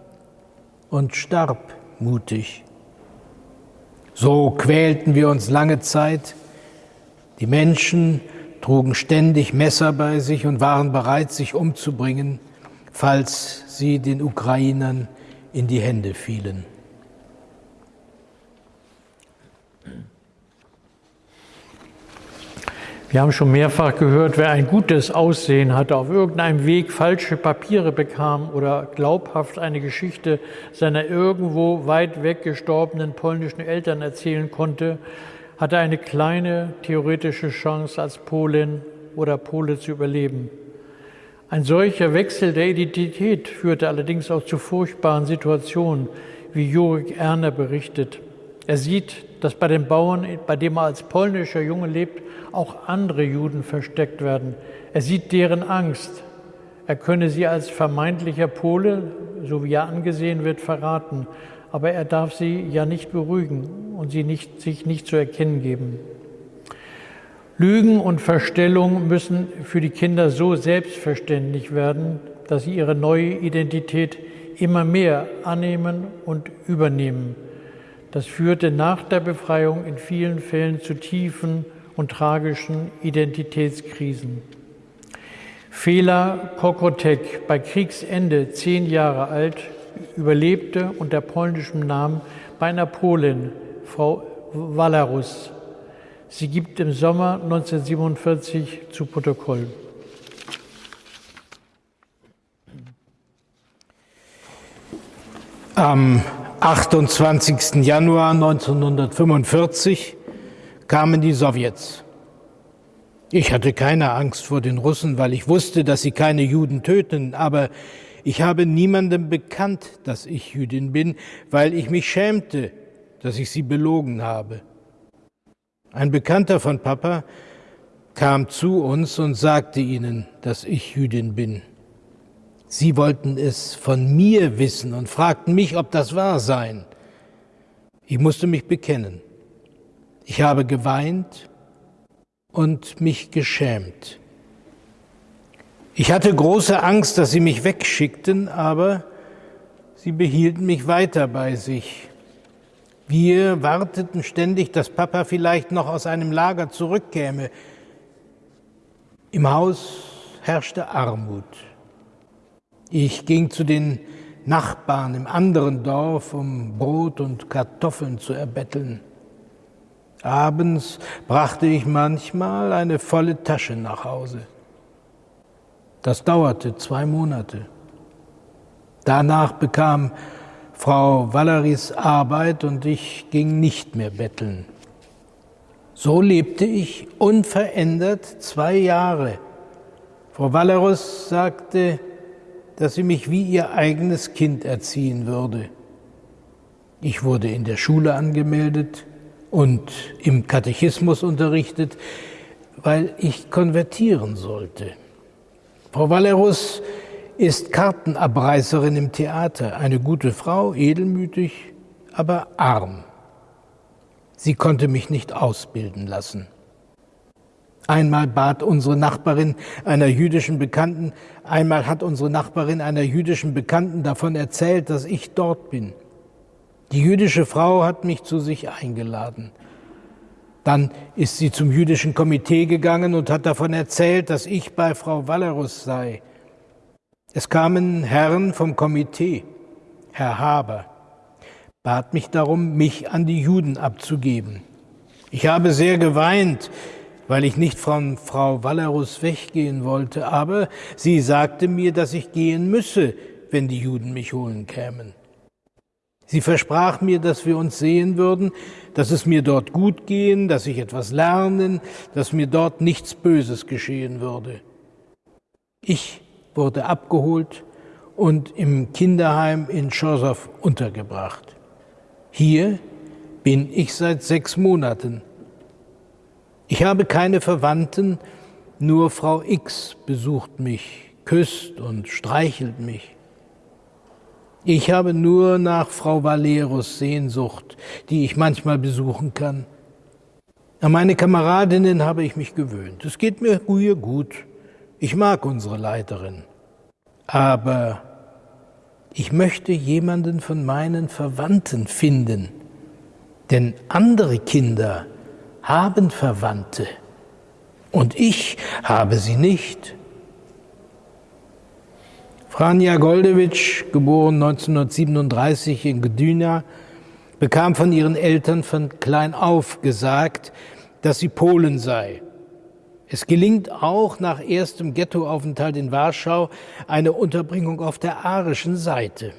und starb mutig. So quälten wir uns lange Zeit. Die Menschen trugen ständig Messer bei sich und waren bereit, sich umzubringen, falls sie den Ukrainern in die Hände fielen. Wir haben schon mehrfach gehört, wer ein gutes Aussehen hatte, auf irgendeinem Weg falsche Papiere bekam oder glaubhaft eine Geschichte seiner irgendwo weit weg gestorbenen polnischen Eltern erzählen konnte, hatte eine kleine theoretische Chance, als Polin oder Pole zu überleben. Ein solcher Wechsel der Identität führte allerdings auch zu furchtbaren Situationen, wie Jurik Erner berichtet. Er sieht, dass bei den Bauern, bei dem er als polnischer Junge lebt, auch andere Juden versteckt werden. Er sieht deren Angst. Er könne sie als vermeintlicher Pole, so wie er angesehen wird, verraten. Aber er darf sie ja nicht beruhigen und sie nicht, sich nicht zu erkennen geben. Lügen und Verstellung müssen für die Kinder so selbstverständlich werden, dass sie ihre neue Identität immer mehr annehmen und übernehmen. Das führte nach der Befreiung in vielen Fällen zu tiefen und tragischen Identitätskrisen. Fela Kokotek, bei Kriegsende zehn Jahre alt, überlebte unter polnischem Namen bei einer Polin, Frau Walarus, Sie gibt im Sommer 1947 zu Protokoll. Am 28. Januar 1945 kamen die Sowjets. Ich hatte keine Angst vor den Russen, weil ich wusste, dass sie keine Juden töten, aber ich habe niemandem bekannt, dass ich Jüdin bin, weil ich mich schämte, dass ich sie belogen habe. Ein Bekannter von Papa kam zu uns und sagte ihnen, dass ich Jüdin bin. Sie wollten es von mir wissen und fragten mich, ob das wahr sei. Ich musste mich bekennen. Ich habe geweint und mich geschämt. Ich hatte große Angst, dass sie mich wegschickten, aber sie behielten mich weiter bei sich. Wir warteten ständig, dass Papa vielleicht noch aus einem Lager zurückkäme. Im Haus herrschte Armut. Ich ging zu den Nachbarn im anderen Dorf, um Brot und Kartoffeln zu erbetteln. Abends brachte ich manchmal eine volle Tasche nach Hause. Das dauerte zwei Monate. Danach bekam Frau Valeries Arbeit und ich ging nicht mehr betteln. So lebte ich unverändert zwei Jahre. Frau Valerus sagte, dass sie mich wie ihr eigenes Kind erziehen würde. Ich wurde in der Schule angemeldet und im Katechismus unterrichtet, weil ich konvertieren sollte. Frau Valerus ist Kartenabreißerin im Theater, eine gute Frau, edelmütig, aber arm. Sie konnte mich nicht ausbilden lassen. Einmal bat unsere Nachbarin einer jüdischen Bekannten, einmal hat unsere Nachbarin einer jüdischen Bekannten davon erzählt, dass ich dort bin. Die jüdische Frau hat mich zu sich eingeladen. Dann ist sie zum jüdischen Komitee gegangen und hat davon erzählt, dass ich bei Frau Valerus sei. Es kamen Herren vom Komitee, Herr Haber, bat mich darum, mich an die Juden abzugeben. Ich habe sehr geweint, weil ich nicht von Frau Wallerus weggehen wollte, aber sie sagte mir, dass ich gehen müsse, wenn die Juden mich holen kämen. Sie versprach mir, dass wir uns sehen würden, dass es mir dort gut gehen, dass ich etwas lernen, dass mir dort nichts Böses geschehen würde. Ich wurde abgeholt und im Kinderheim in Chorsow untergebracht. Hier bin ich seit sechs Monaten. Ich habe keine Verwandten, nur Frau X besucht mich, küsst und streichelt mich. Ich habe nur nach Frau Valerus Sehnsucht, die ich manchmal besuchen kann. An meine Kameradinnen habe ich mich gewöhnt. Es geht mir hier gut. Ich mag unsere Leiterin, aber ich möchte jemanden von meinen Verwandten finden, denn andere Kinder haben Verwandte und ich habe sie nicht. Franja Goldewitsch, geboren 1937 in Gdynia, bekam von ihren Eltern von klein auf gesagt, dass sie Polen sei es gelingt auch nach erstem Ghettoaufenthalt in Warschau eine Unterbringung auf der arischen Seite.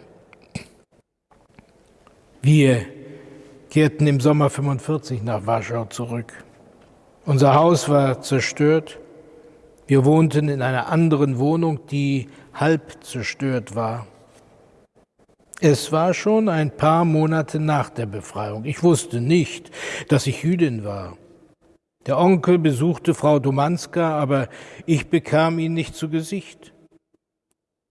Wir kehrten im Sommer 45 nach Warschau zurück. Unser Haus war zerstört. Wir wohnten in einer anderen Wohnung, die halb zerstört war. Es war schon ein paar Monate nach der Befreiung. Ich wusste nicht, dass ich Jüdin war. Der Onkel besuchte Frau Domanska, aber ich bekam ihn nicht zu Gesicht.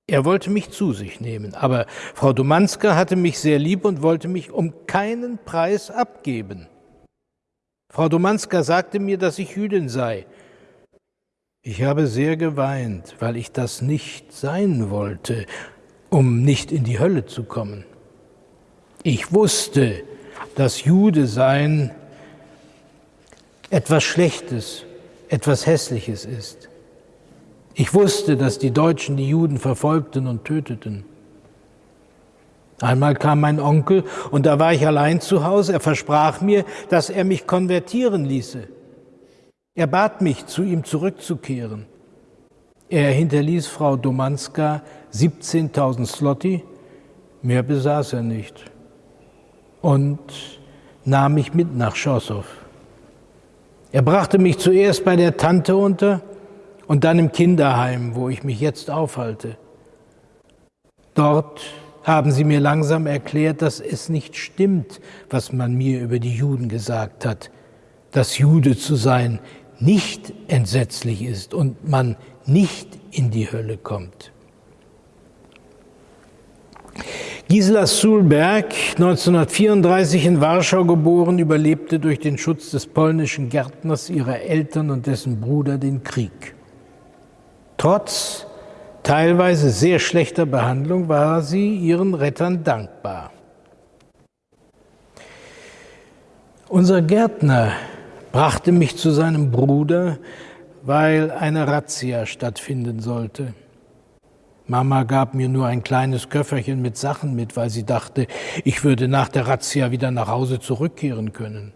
Er wollte mich zu sich nehmen, aber Frau Domanska hatte mich sehr lieb und wollte mich um keinen Preis abgeben. Frau Domanska sagte mir, dass ich Jüdin sei. Ich habe sehr geweint, weil ich das nicht sein wollte, um nicht in die Hölle zu kommen. Ich wusste, dass Jude sein etwas Schlechtes, etwas Hässliches ist. Ich wusste, dass die Deutschen die Juden verfolgten und töteten. Einmal kam mein Onkel und da war ich allein zu Hause. Er versprach mir, dass er mich konvertieren ließe. Er bat mich, zu ihm zurückzukehren. Er hinterließ Frau Domanska 17.000 Slotti, mehr besaß er nicht, und nahm mich mit nach Schossow. Er brachte mich zuerst bei der Tante unter und dann im Kinderheim, wo ich mich jetzt aufhalte. Dort haben sie mir langsam erklärt, dass es nicht stimmt, was man mir über die Juden gesagt hat, dass Jude zu sein nicht entsetzlich ist und man nicht in die Hölle kommt. Gisela Sulberg, 1934 in Warschau geboren, überlebte durch den Schutz des polnischen Gärtners ihrer Eltern und dessen Bruder den Krieg. Trotz teilweise sehr schlechter Behandlung war sie ihren Rettern dankbar. Unser Gärtner brachte mich zu seinem Bruder, weil eine Razzia stattfinden sollte. Mama gab mir nur ein kleines Köfferchen mit Sachen mit, weil sie dachte, ich würde nach der Razzia wieder nach Hause zurückkehren können.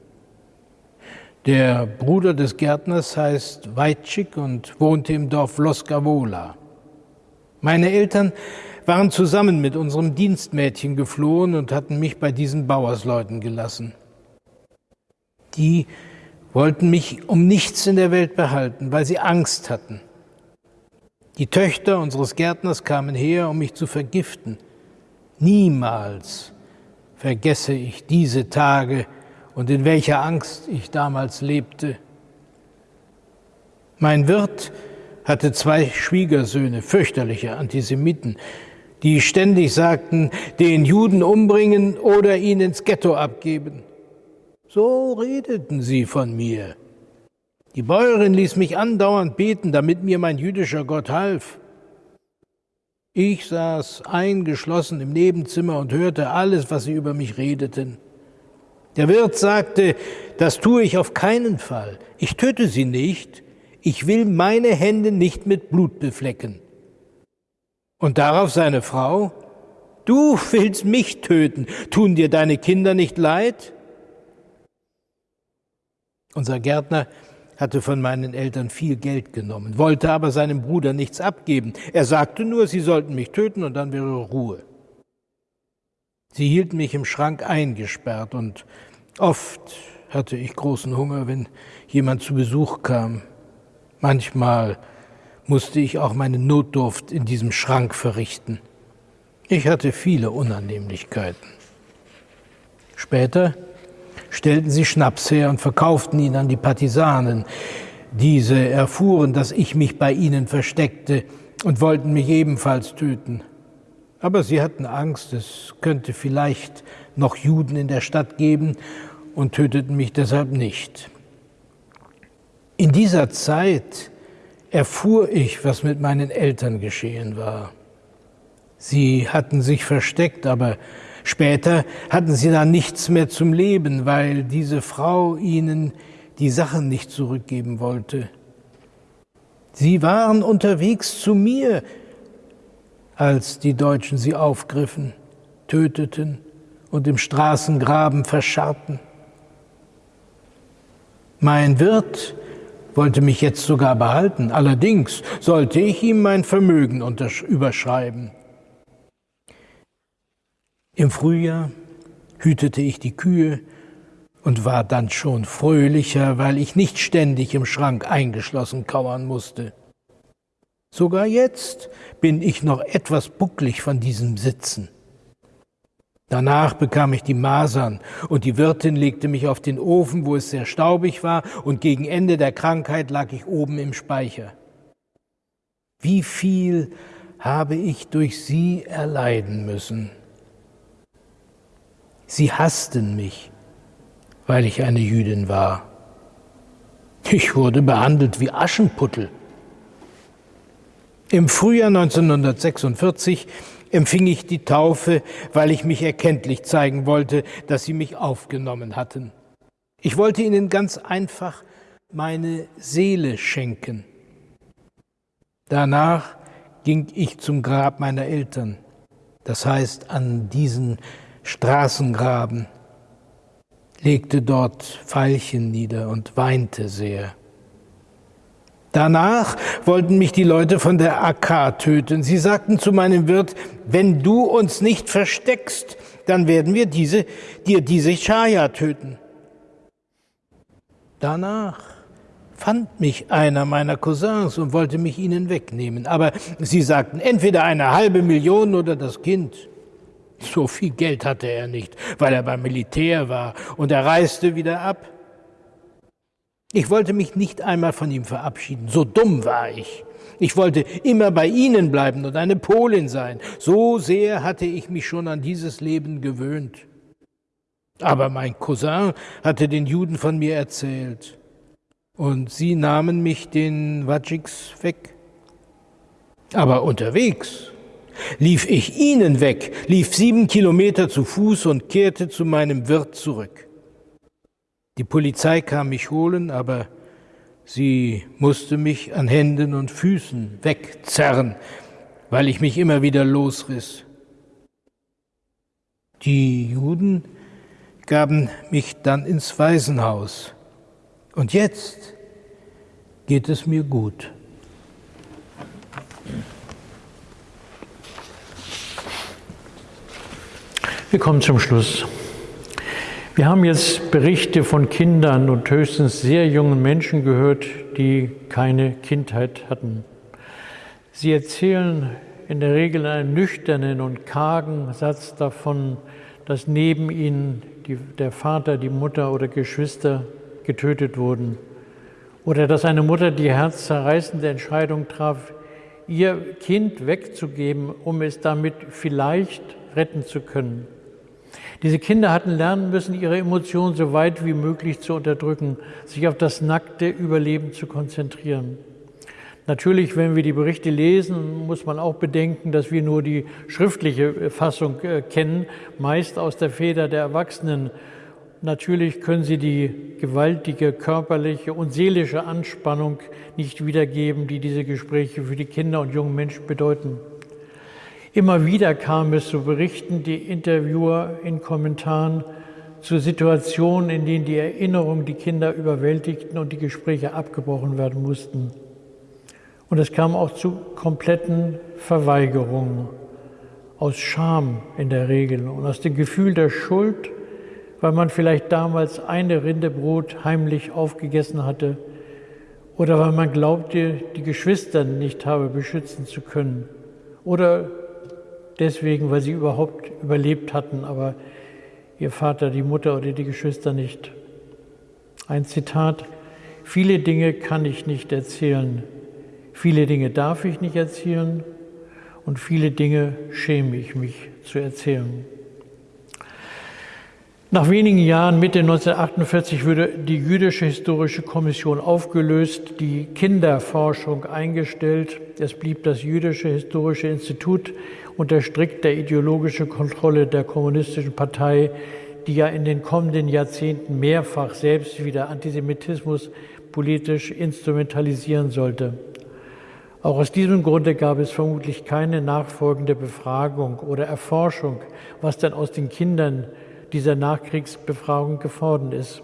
Der Bruder des Gärtners heißt Weitschik und wohnte im Dorf Loskavola. Meine Eltern waren zusammen mit unserem Dienstmädchen geflohen und hatten mich bei diesen Bauersleuten gelassen. Die wollten mich um nichts in der Welt behalten, weil sie Angst hatten. Die Töchter unseres Gärtners kamen her, um mich zu vergiften. Niemals vergesse ich diese Tage und in welcher Angst ich damals lebte. Mein Wirt hatte zwei Schwiegersöhne, fürchterliche Antisemiten, die ständig sagten, den Juden umbringen oder ihn ins Ghetto abgeben. So redeten sie von mir. Die Bäuerin ließ mich andauernd beten, damit mir mein jüdischer Gott half. Ich saß eingeschlossen im Nebenzimmer und hörte alles, was sie über mich redeten. Der Wirt sagte, das tue ich auf keinen Fall. Ich töte sie nicht. Ich will meine Hände nicht mit Blut beflecken. Und darauf seine Frau, du willst mich töten. Tun dir deine Kinder nicht leid? Unser Gärtner hatte von meinen Eltern viel Geld genommen, wollte aber seinem Bruder nichts abgeben. Er sagte nur, sie sollten mich töten und dann wäre Ruhe. Sie hielten mich im Schrank eingesperrt und oft hatte ich großen Hunger, wenn jemand zu Besuch kam. Manchmal musste ich auch meine Notdurft in diesem Schrank verrichten. Ich hatte viele Unannehmlichkeiten. Später stellten sie Schnaps her und verkauften ihn an die Partisanen. Diese erfuhren, dass ich mich bei ihnen versteckte und wollten mich ebenfalls töten. Aber sie hatten Angst, es könnte vielleicht noch Juden in der Stadt geben und töteten mich deshalb nicht. In dieser Zeit erfuhr ich, was mit meinen Eltern geschehen war. Sie hatten sich versteckt, aber Später hatten sie dann nichts mehr zum Leben, weil diese Frau ihnen die Sachen nicht zurückgeben wollte. Sie waren unterwegs zu mir, als die Deutschen sie aufgriffen, töteten und im Straßengraben verscharrten. Mein Wirt wollte mich jetzt sogar behalten, allerdings sollte ich ihm mein Vermögen überschreiben. Im Frühjahr hütete ich die Kühe und war dann schon fröhlicher, weil ich nicht ständig im Schrank eingeschlossen kauern musste. Sogar jetzt bin ich noch etwas bucklig von diesem Sitzen. Danach bekam ich die Masern und die Wirtin legte mich auf den Ofen, wo es sehr staubig war, und gegen Ende der Krankheit lag ich oben im Speicher. Wie viel habe ich durch sie erleiden müssen? Sie hassten mich, weil ich eine Jüdin war. Ich wurde behandelt wie Aschenputtel. Im Frühjahr 1946 empfing ich die Taufe, weil ich mich erkenntlich zeigen wollte, dass sie mich aufgenommen hatten. Ich wollte ihnen ganz einfach meine Seele schenken. Danach ging ich zum Grab meiner Eltern, das heißt an diesen Straßengraben, legte dort Veilchen nieder und weinte sehr. Danach wollten mich die Leute von der AK töten. Sie sagten zu meinem Wirt, wenn du uns nicht versteckst, dann werden wir diese, dir diese Chaya töten. Danach fand mich einer meiner Cousins und wollte mich ihnen wegnehmen. Aber sie sagten, entweder eine halbe Million oder das Kind. So viel Geld hatte er nicht, weil er beim Militär war und er reiste wieder ab. Ich wollte mich nicht einmal von ihm verabschieden, so dumm war ich. Ich wollte immer bei ihnen bleiben und eine Polin sein. So sehr hatte ich mich schon an dieses Leben gewöhnt. Aber mein Cousin hatte den Juden von mir erzählt. Und sie nahmen mich den Wajiks weg. Aber unterwegs lief ich ihnen weg, lief sieben Kilometer zu Fuß und kehrte zu meinem Wirt zurück. Die Polizei kam mich holen, aber sie musste mich an Händen und Füßen wegzerren, weil ich mich immer wieder losriss. Die Juden gaben mich dann ins Waisenhaus. Und jetzt geht es mir gut. Wir kommen zum Schluss. Wir haben jetzt Berichte von Kindern und höchstens sehr jungen Menschen gehört, die keine Kindheit hatten. Sie erzählen in der Regel einen nüchternen und kargen Satz davon, dass neben ihnen die, der Vater, die Mutter oder Geschwister getötet wurden. Oder dass eine Mutter die herzzerreißende Entscheidung traf, ihr Kind wegzugeben, um es damit vielleicht retten zu können. Diese Kinder hatten lernen müssen, ihre Emotionen so weit wie möglich zu unterdrücken, sich auf das nackte Überleben zu konzentrieren. Natürlich, wenn wir die Berichte lesen, muss man auch bedenken, dass wir nur die schriftliche Fassung äh, kennen, meist aus der Feder der Erwachsenen. Natürlich können sie die gewaltige körperliche und seelische Anspannung nicht wiedergeben, die diese Gespräche für die Kinder und jungen Menschen bedeuten. Immer wieder kam es zu Berichten, die Interviewer in Kommentaren zu Situationen, in denen die Erinnerungen die Kinder überwältigten und die Gespräche abgebrochen werden mussten. Und es kam auch zu kompletten Verweigerungen, aus Scham in der Regel und aus dem Gefühl der Schuld, weil man vielleicht damals eine Rinde Brot heimlich aufgegessen hatte oder weil man glaubte, die Geschwister nicht habe beschützen zu können oder deswegen, weil sie überhaupt überlebt hatten, aber ihr Vater, die Mutter oder die Geschwister nicht. Ein Zitat, viele Dinge kann ich nicht erzählen, viele Dinge darf ich nicht erzählen und viele Dinge schäme ich mich zu erzählen. Nach wenigen Jahren, Mitte 1948, wurde die Jüdische Historische Kommission aufgelöst, die Kinderforschung eingestellt. Es blieb das Jüdische Historische Institut unter strikter ideologischer Kontrolle der Kommunistischen Partei, die ja in den kommenden Jahrzehnten mehrfach selbst wieder Antisemitismus politisch instrumentalisieren sollte. Auch aus diesem Grunde gab es vermutlich keine nachfolgende Befragung oder Erforschung, was denn aus den Kindern dieser Nachkriegsbefragung geworden ist.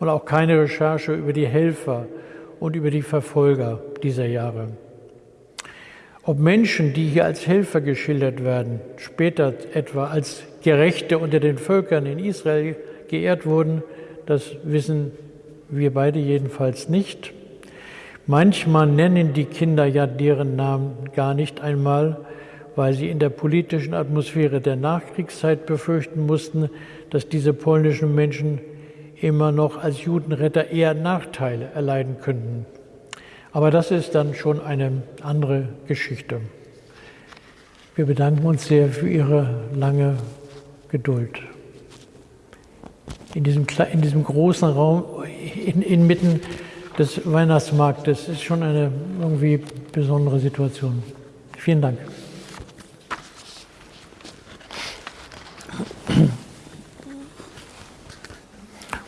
Und auch keine Recherche über die Helfer und über die Verfolger dieser Jahre. Ob Menschen, die hier als Helfer geschildert werden, später etwa als Gerechte unter den Völkern in Israel geehrt wurden, das wissen wir beide jedenfalls nicht. Manchmal nennen die Kinder ja deren Namen gar nicht einmal, weil sie in der politischen Atmosphäre der Nachkriegszeit befürchten mussten, dass diese polnischen Menschen immer noch als Judenretter eher Nachteile erleiden könnten. Aber das ist dann schon eine andere Geschichte. Wir bedanken uns sehr für Ihre lange Geduld. In diesem, in diesem großen Raum, in, inmitten des Weihnachtsmarktes, ist schon eine irgendwie besondere Situation. Vielen Dank.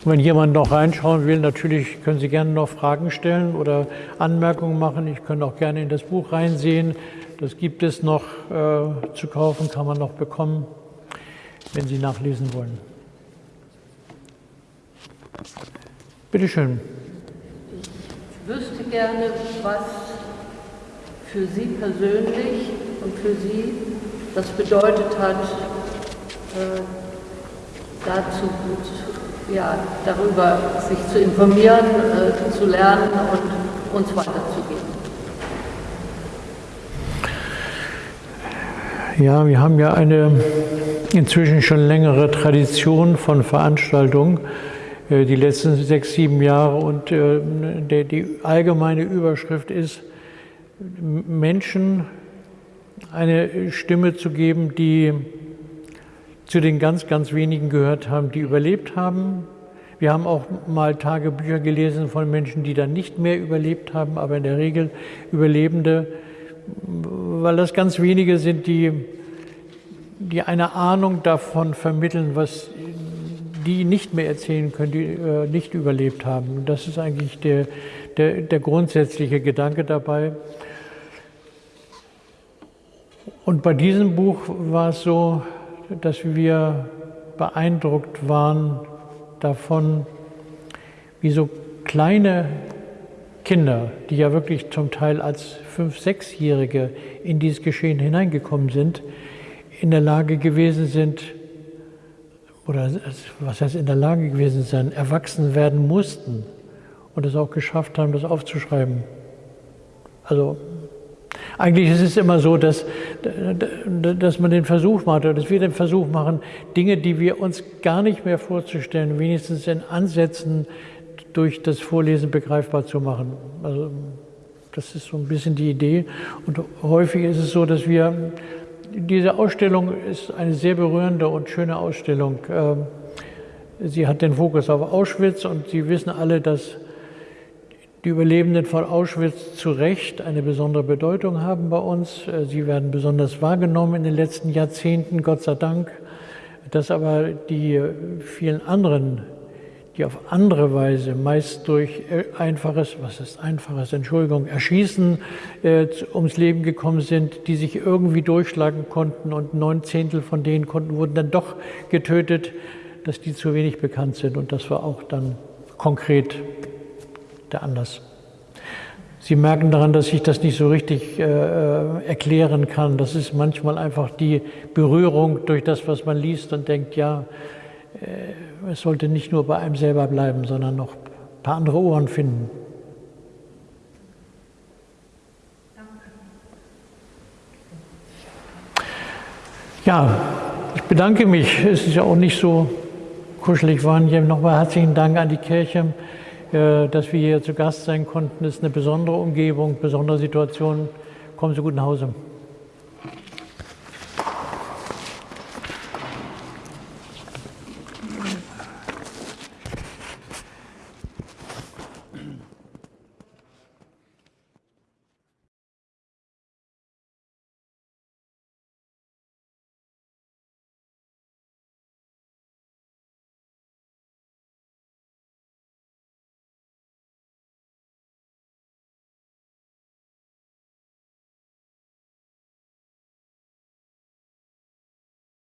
Wenn jemand noch reinschauen will, natürlich können Sie gerne noch Fragen stellen oder Anmerkungen machen. Ich könnte auch gerne in das Buch reinsehen. Das gibt es noch äh, zu kaufen, kann man noch bekommen, wenn Sie nachlesen wollen. Bitte schön. Ich wüsste gerne, was für Sie persönlich und für Sie das bedeutet hat, äh, dazu ja, darüber sich zu informieren, äh, zu lernen und uns weiterzugeben. Ja, wir haben ja eine inzwischen schon längere Tradition von Veranstaltungen, äh, die letzten sechs, sieben Jahre. Und äh, die allgemeine Überschrift ist, Menschen eine Stimme zu geben, die zu den ganz, ganz wenigen gehört haben, die überlebt haben. Wir haben auch mal Tagebücher gelesen von Menschen, die dann nicht mehr überlebt haben, aber in der Regel Überlebende, weil das ganz wenige sind, die, die eine Ahnung davon vermitteln, was die nicht mehr erzählen können, die äh, nicht überlebt haben. Das ist eigentlich der, der, der grundsätzliche Gedanke dabei. Und bei diesem Buch war es so, dass wir beeindruckt waren davon, wie so kleine Kinder, die ja wirklich zum Teil als Fünf-, Sechsjährige in dieses Geschehen hineingekommen sind, in der Lage gewesen sind, oder was heißt in der Lage gewesen sein, erwachsen werden mussten und es auch geschafft haben, das aufzuschreiben. Also eigentlich ist es immer so, dass, dass man den Versuch macht, oder dass wir den Versuch machen, Dinge, die wir uns gar nicht mehr vorzustellen, wenigstens in Ansätzen durch das Vorlesen begreifbar zu machen. Also das ist so ein bisschen die Idee. Und häufig ist es so, dass wir, diese Ausstellung ist eine sehr berührende und schöne Ausstellung. Ähm, sie hat den Fokus auf Auschwitz und Sie wissen alle, dass die Überlebenden von Auschwitz zu Recht eine besondere Bedeutung haben bei uns. Äh, sie werden besonders wahrgenommen in den letzten Jahrzehnten, Gott sei Dank. Dass aber die vielen anderen, die auf andere Weise, meist durch äh, einfaches, was ist einfaches, Entschuldigung, Erschießen äh, ums Leben gekommen sind, die sich irgendwie durchschlagen konnten und neun Zehntel von denen konnten, wurden dann doch getötet, dass die zu wenig bekannt sind. Und das war auch dann konkret der Anlass. Sie merken daran, dass ich das nicht so richtig äh, äh, erklären kann. Das ist manchmal einfach die Berührung durch das, was man liest und denkt, ja, äh, es sollte nicht nur bei einem selber bleiben, sondern noch ein paar andere Ohren finden. Ja, ich bedanke mich. Es ist ja auch nicht so kuschelig waren. Hier nochmal herzlichen Dank an die Kirche. Äh, dass wir hier zu Gast sein konnten. Ist eine besondere Umgebung, besondere Situation. Kommen Sie gut nach Hause.